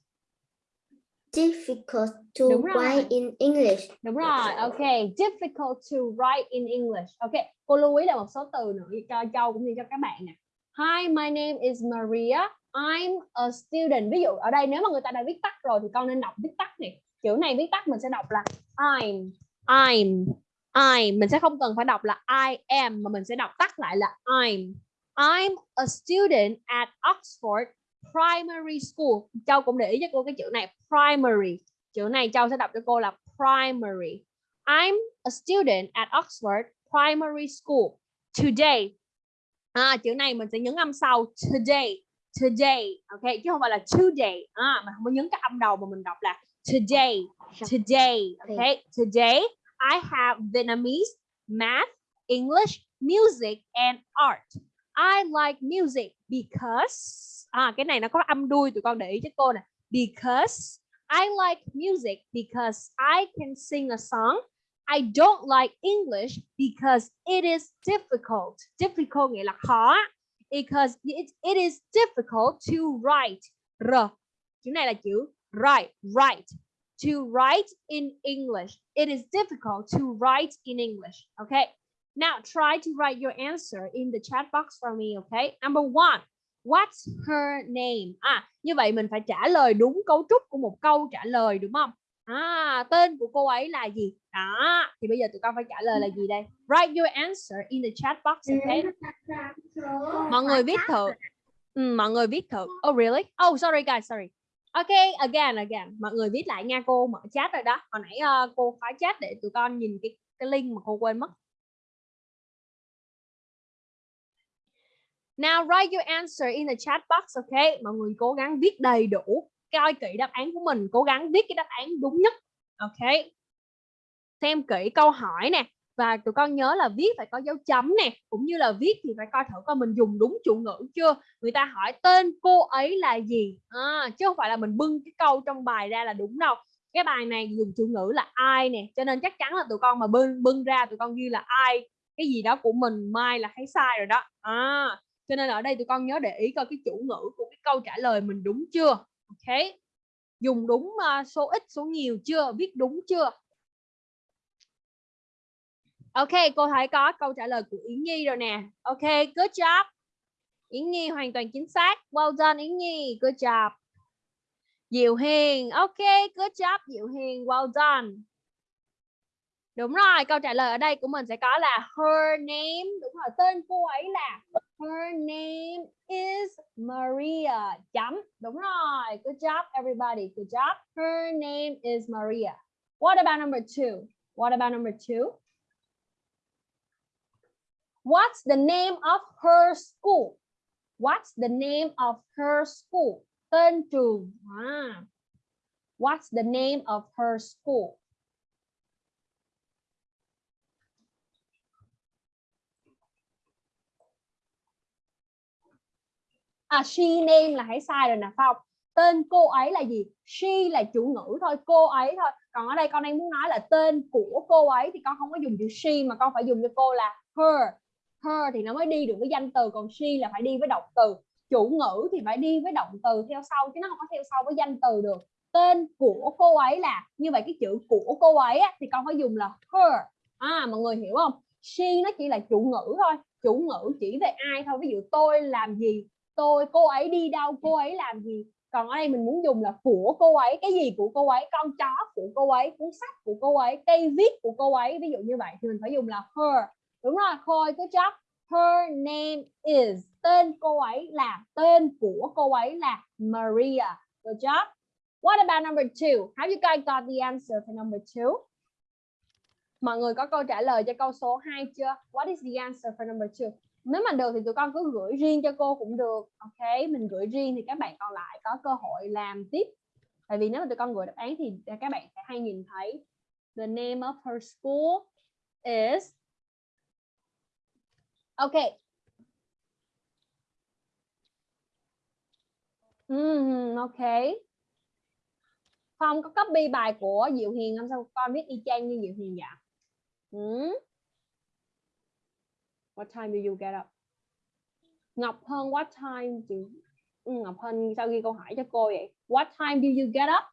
difficult to Đúng rồi. write in English. đúng rồi ok difficult to write in English. Ok cô lưu ý là một số từ nữa cho Châu cũng như cho các bạn nè. Hi my name is Maria. I'm a student. Ví dụ ở đây nếu mà người ta đã viết tắt rồi thì con nên đọc viết tắt này chữ này viết tắt mình sẽ đọc là I'm I'm I'm mình sẽ không cần phải đọc là I am mà mình sẽ đọc tắt lại là I'm. I'm a student at Oxford Primary School. Châu cũng để ý cho cô cái chữ này primary. Chữ này Châu sẽ đọc cho cô là primary. I'm a student at Oxford Primary School. Today. À, chữ này mình sẽ nhấn âm sau. Today. Today. Ok chứ không phải là today. À, mình không có nhấn cái âm đầu mà mình đọc là today. Today. Okay today I have Vietnamese math English music and art I like music because à cái này nó có âm đuôi tụi con để ý cho cô nè. Because I like music because I can sing a song. I don't like English because it is difficult. Difficult nghĩa là khó. Because it, it is difficult to write. R. Chữ này là chữ write write. To write in English. It is difficult to write in English. Okay now try to write your answer in the chat box for me okay? Number one what's her name? À như vậy mình phải trả lời đúng cấu trúc của một câu trả lời đúng không? À tên của cô ấy là gì? Đó thì bây giờ tụi con phải trả lời là gì đây? Write your answer in the chat box okay? Mọi người viết thử. Ừ, mọi người viết thử. Oh really? Oh sorry guys sorry. Okay again again. Mọi người viết lại nha cô mở chat rồi đó. Hồi nãy uh, cô khóa chat để tụi con nhìn cái cái link mà cô quên mất. Now write your answer in the chat box, okay? Mọi người cố gắng viết đầy đủ, coi kỹ đáp án của mình, cố gắng viết cái đáp án đúng nhất, okay? Xem kỹ câu hỏi nè và tụi con nhớ là viết phải có dấu chấm nè, cũng như là viết thì phải coi thử coi mình dùng đúng chủ ngữ chưa. Người ta hỏi tên cô ấy là gì, à, chứ không phải là mình bưng cái câu trong bài ra là đúng đâu. Cái bài này dùng chủ ngữ là ai nè, cho nên chắc chắn là tụi con mà bưng bưng ra tụi con ghi là ai cái gì đó của mình mai là thấy sai rồi đó. À, cho nên ở đây tụi con nhớ để ý coi cái chủ ngữ của cái câu trả lời mình đúng chưa? Ok. Dùng đúng ờ, số ít, số nhiều chưa? Viết đúng chưa? Ok, cô thấy có câu trả lời của Yến Nhi rồi nè. Ok, good job. Yến Nhi hoàn toàn chính xác. Well done, Yến Nhi. Good job. Diệu Hiền. Ok, good job, Diệu Hiền. Well done. Đúng rồi, câu trả lời ở đây của mình sẽ có là her name. Đúng rồi, tên cô ấy là Her name is Maria. Đúng rồi. Good job, everybody. Good job. Her name is Maria. What about number two? What about number two? What's the name of her school? What's the name of her school? Tên trường. À. Ah. What's the name of her school? À she name là hãy sai rồi nè Phong tên cô ấy là gì? She là chủ ngữ thôi cô ấy thôi. Còn ở đây con đang muốn nói là tên của cô ấy thì con không có dùng chữ she mà con phải dùng cho cô là her. Her thì nó mới đi được với danh từ còn she là phải đi với động từ. Chủ ngữ thì phải đi với động từ theo sau chứ nó không có theo sau với danh từ được. Tên của cô ấy là như vậy cái chữ của cô ấy á, thì con phải dùng là her. À mọi người hiểu không? She nó chỉ là chủ ngữ thôi chủ ngữ chỉ về ai thôi. Ví dụ tôi làm gì tôi, cô ấy đi đâu, cô ấy làm gì? Còn ở đây mình muốn dùng là của cô ấy. Cái gì của cô ấy? Con chó của cô ấy, cuốn sách của cô ấy, cây viết của cô ấy. Ví dụ như vậy thì mình phải dùng là her. Đúng rồi khôi cứ job. Her name is, tên cô ấy là, tên của cô ấy là Maria good job. What about number two? Have you guys got the answer for number two? Mọi người có câu trả lời cho câu số 2 chưa? What is the answer for number two? Nếu mà được thì tụi con cứ gửi riêng cho cô cũng được ok mình gửi riêng thì các bạn còn lại có cơ hội làm tiếp tại vì nếu mà tụi con gửi đáp án thì các bạn sẽ hay nhìn thấy The name of her school is ok? Mm, ok. Không có copy bài của Diệu Hiền không sao con viết y chang như Diệu Hiền vậy? Hmm? What time do you get up? Ngọc Hân, what time do Ừ, Ngọc Hân sao ghi câu hỏi cho cô vậy? What time do you get up?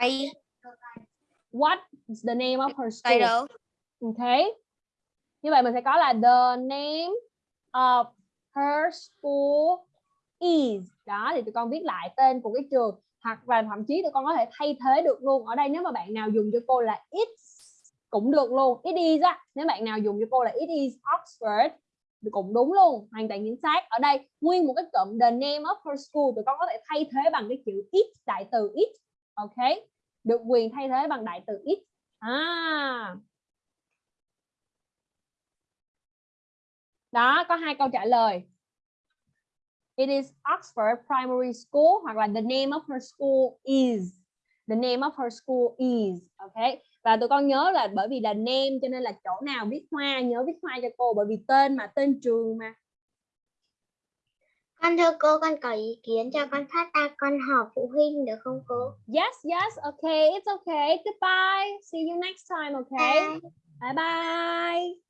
I What is the name of her school? title Okay. Như vậy mình sẽ có là the name of her school is. Đó thì tụi con viết lại tên của cái trường hoặc là thậm chí tụi con có thể thay thế được luôn. Ở đây nếu mà bạn nào dùng cho cô là it's cũng được luôn. It is á. Nếu bạn nào dùng cho cô là it is Oxford cũng đúng luôn, hoàn toàn chính xác. Ở đây nguyên một cái cụm the name of her school tụi con có thể thay thế bằng cái chữ it đại từ it. Ok. Được quyền thay thế bằng đại từ it. À, Đó, có hai câu trả lời. It is Oxford Primary School hoặc là the name of her school is. The name of her school is. Ok. Và tụi con nhớ là bởi vì là name cho nên là chỗ nào viết hoa nhớ viết hoa cho cô bởi vì tên mà tên trường mà. Con thưa cô, con có ý kiến cho con phát ra con họp phụ huynh được không cô? Yes, yes, okay, it's okay. Goodbye. See you next time, okay? Bye. Bye bye.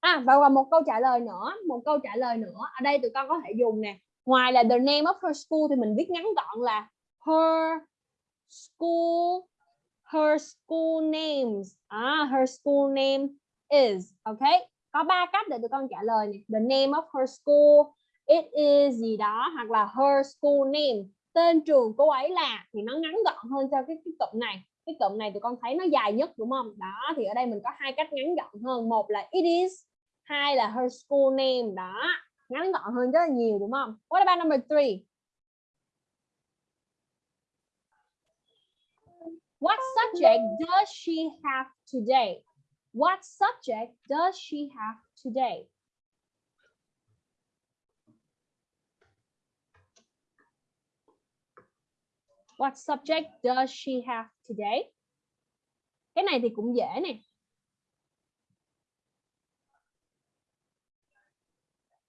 À và còn một câu trả lời nữa, một câu trả lời nữa. Ở đây tụi con có thể dùng nè. Ngoài là the name of her school thì mình viết ngắn gọn là her school her school names. À, her school name is. Okay? Có ba cách để tụi con trả lời này. The name of her school, it is gì đó hoặc là her school name. Tên trường cô ấy là thì nó ngắn gọn hơn cho cái cái cụm này cái cụm này tụi con thấy nó dài nhất đúng không đó thì ở đây mình có hai cách ngắn gọn hơn một là it is hai là her school name đó ngắn gọn hơn rất là nhiều đúng không what about number three what subject does she have today what subject does she have today What subject does she have today? Cái này thì cũng dễ nè.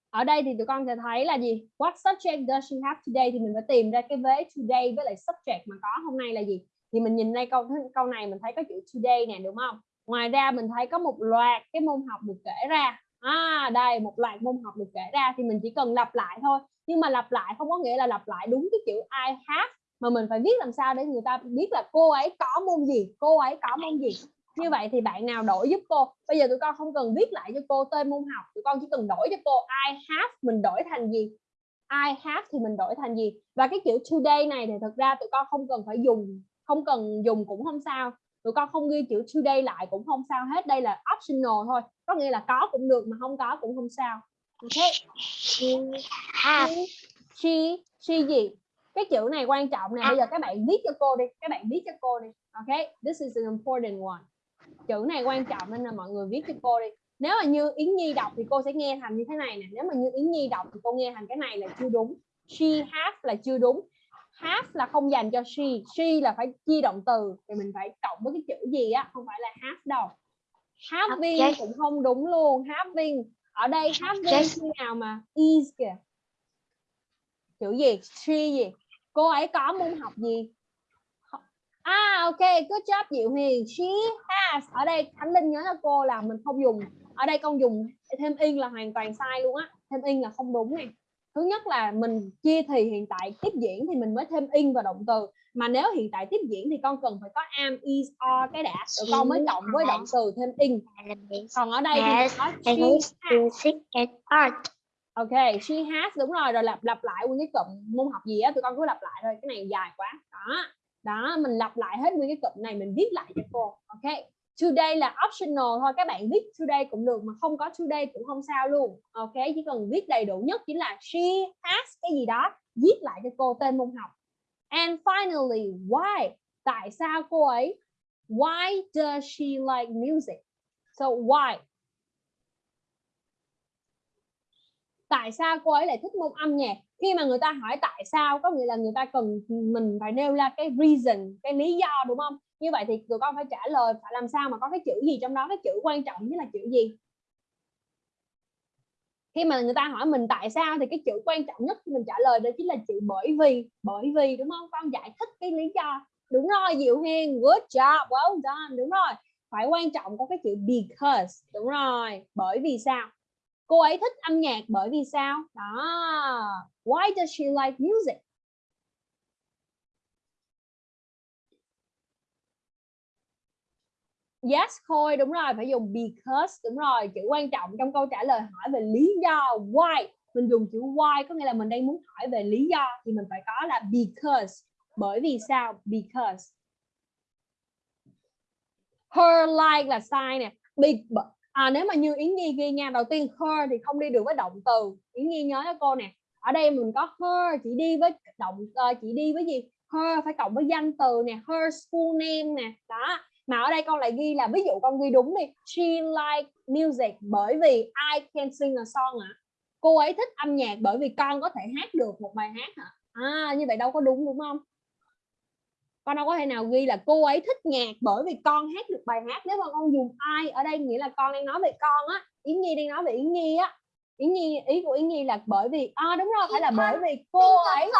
Ở đây thì tụi con sẽ thấy là gì? What subject does she have today? Thì mình phải tìm ra cái vế today với lại subject mà có hôm nay là gì? Thì mình nhìn đây câu câu này mình thấy có chữ today nè, đúng không? Ngoài ra mình thấy có một loạt cái môn học được kể ra. À đây, một loạt môn học được kể ra thì mình chỉ cần lặp lại thôi. Nhưng mà lặp lại không có nghĩa là lặp lại đúng cái chữ I have, mà mình phải viết làm sao để người ta biết là cô ấy có môn gì, cô ấy có môn gì như vậy thì bạn nào đổi giúp cô bây giờ tụi con không cần viết lại cho cô tên môn học, tụi con chỉ cần đổi cho cô I have, mình đổi thành gì I have thì mình đổi thành gì và cái chữ today này thì thực ra tụi con không cần phải dùng không cần dùng cũng không sao. Tụi con không ghi chữ today lại cũng không sao hết. Đây là optional thôi. Có nghĩa là có cũng được mà không có cũng không sao. Ok? She have she she gì? Cái chữ này quan trọng nè. Bây giờ các bạn viết cho cô đi. Các bạn viết cho cô đi. Ok? This is an important one. Chữ này quan trọng nên là mọi người viết cho cô đi. Nếu mà như Yến Nhi đọc thì cô sẽ nghe thành như thế này nè. Nếu mà như Yến Nhi đọc thì cô nghe thành cái này là chưa đúng. She have là chưa đúng have là không dành cho she. She là phải chia động từ. Thì mình phải cộng với cái chữ gì á không phải là have đâu. Having Object. cũng không đúng luôn. Having ở đây having Object. khi nào mà is kìa. Chữ gì? She gì? Cô ấy có môn học gì? À ok good job Diệu Huyền she has ở đây Khánh Linh nhớ cho cô là mình không dùng. Ở đây con dùng thêm in là hoàn toàn sai luôn á. Thêm in là không đúng nè thứ nhất là mình chia thì hiện tại tiếp diễn thì mình mới thêm in vào động từ mà nếu hiện tại tiếp diễn thì con cần phải có am is are cái đã rồi con mới cộng với động từ thêm in còn ở đây thì có she has. Ok, she has đúng rồi rồi lặp lặp lại nguyên cái cụm môn học gì á tụi con cứ lặp lại thôi, cái này dài quá. Đó. Đó, mình lặp lại hết nguyên cái cụm này mình viết lại cho cô. Ok. Today là optional thôi, các bạn viết today cũng được mà không có today cũng không sao luôn. Ok, chỉ cần viết đầy đủ nhất chính là she has cái gì đó, viết lại cho cô tên môn học. And finally, why? Tại sao cô ấy? Why does she like music? So why? tại sao cô ấy lại thích môn âm nhạc khi mà người ta hỏi tại sao có nghĩa là người ta cần mình phải nêu ra cái reason cái lý do đúng không như vậy thì tụi con phải trả lời phải làm sao mà có cái chữ gì trong đó, cái chữ quan trọng nhất là chữ gì? Khi mà người ta hỏi mình tại sao thì cái chữ quan trọng nhất mình trả lời đó chính là chữ bởi vì. Bởi vì, đúng không? Con giải thích cái lý do. Đúng rồi, Diệu Hiền good job, well done, đúng rồi. Phải quan trọng có cái chữ because, đúng rồi. Bởi vì sao? Cô ấy thích âm nhạc bởi vì sao? Đó. Why does she like music? Yes Khôi đúng rồi phải dùng because đúng rồi chữ quan trọng trong câu trả lời hỏi về lý do why. Mình dùng chữ why có nghĩa là mình đang muốn hỏi về lý do thì mình phải có là because. Bởi vì sao? Because her like là sai nè. Be, à, nếu mà như Yến Nhi ghi nha đầu tiên her thì không đi được với động từ. Yến Nhi nhớ cho cô nè ở đây mình có her chỉ đi với động uh, chỉ đi với gì? Her phải cộng với danh từ nè her school name nè đó mà ở đây con lại ghi là ví dụ con ghi đúng đi she like music bởi vì I can sing a song ạ. À. cô ấy thích âm nhạc bởi vì con có thể hát được một bài hát hả à như vậy đâu có đúng đúng không? Con đâu có thể nào ghi là cô ấy thích nhạc bởi vì con hát được bài hát. Nếu mà con dùng ai ở đây nghĩa là con đang nói về con á Yến Nhi đang nói về Yến Nhi á. Yến Nhi ý của Yến Nhi là bởi vì à đúng rồi phải là bởi vì cô ấy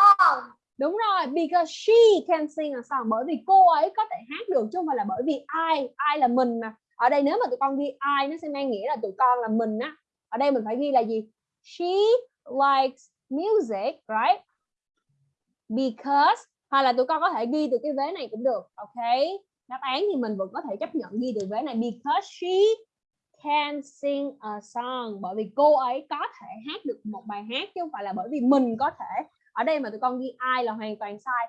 đúng rồi, because she can sing a song. Bởi vì cô ấy có thể hát được chứ không phải là bởi vì ai ai là mình mà. Ở đây nếu mà tụi con ghi ai nó sẽ mang nghĩa là tụi con là mình á. Ở đây mình phải ghi là gì? She likes music, right? Because, hoặc là tụi con có thể ghi từ cái vế này cũng được, ok? Đáp án thì mình vẫn có thể chấp nhận ghi từ vế này. Because she can sing a song. Bởi vì cô ấy có thể hát được một bài hát chứ không phải là bởi vì mình có thể ở đây mà tụi con ghi ai là hoàn toàn sai.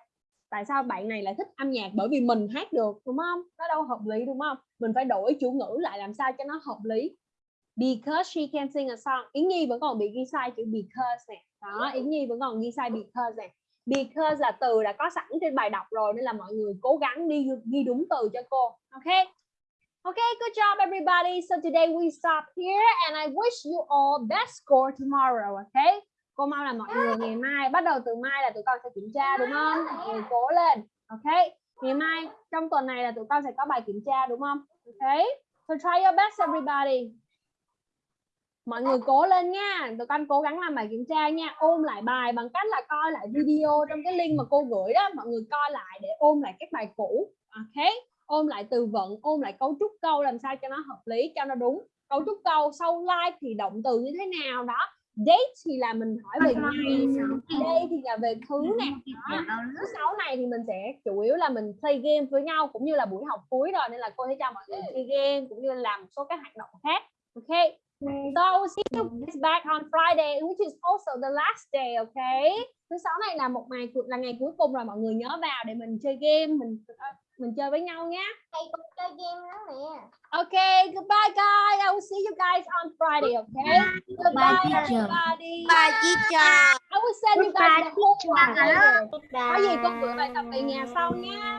Tại sao bạn này lại thích âm nhạc? Bởi vì mình hát được đúng không? Nó đâu hợp lý đúng không? Mình phải đổi chủ ngữ lại làm sao cho nó hợp lý. Because she can sing a song. Yến Nhi vẫn còn bị ghi sai chữ because nè. Đó Yến Nhi vẫn còn ghi sai because nè. Because là từ đã có sẵn trên bài đọc rồi nên là mọi người cố gắng đi ghi đúng từ cho cô. Ok? Okay, good job everybody. So today we stop here and I wish you all best score tomorrow, okay? Cô mong là mọi người ngày mai, bắt đầu từ mai là tụi con sẽ kiểm tra đúng không? Mọi người cố lên, ok? Ngày mai, trong tuần này là tụi con sẽ có bài kiểm tra đúng không? Ok? So try your best everybody. Mọi người cố lên nha, tụi con cố gắng làm bài kiểm tra nha, ôm lại bài bằng cách là coi lại video trong cái link mà cô gửi đó, mọi người coi lại để ôm lại các bài cũ, ok? ôm lại từ vựng ôm lại cấu trúc câu làm sao cho nó hợp lý cho nó đúng cấu trúc câu sau like thì động từ như thế nào đó date thì là mình hỏi về ngày. day thì là về thứ nè. thứ sáu này thì mình sẽ chủ yếu là mình play game với nhau cũng như là buổi học cuối rồi nên là cô sẽ cho mọi người chơi game cũng như là làm một số các hoạt động khác. Ok? So see you guys back on Friday, which is also the last day, okay? Thứ sáu này là một ngày là ngày cuối cùng rồi mọi người nhớ vào để mình chơi game, mình mình chơi với nhau nhé. Thầy cũng chơi game đó nè. Okay, goodbye guys. I will see you guys on Friday, okay? Goodbye everybody. Bye teacher. I will send you guys the homework. Có gì con gửi bài tập về nhà sau nhé.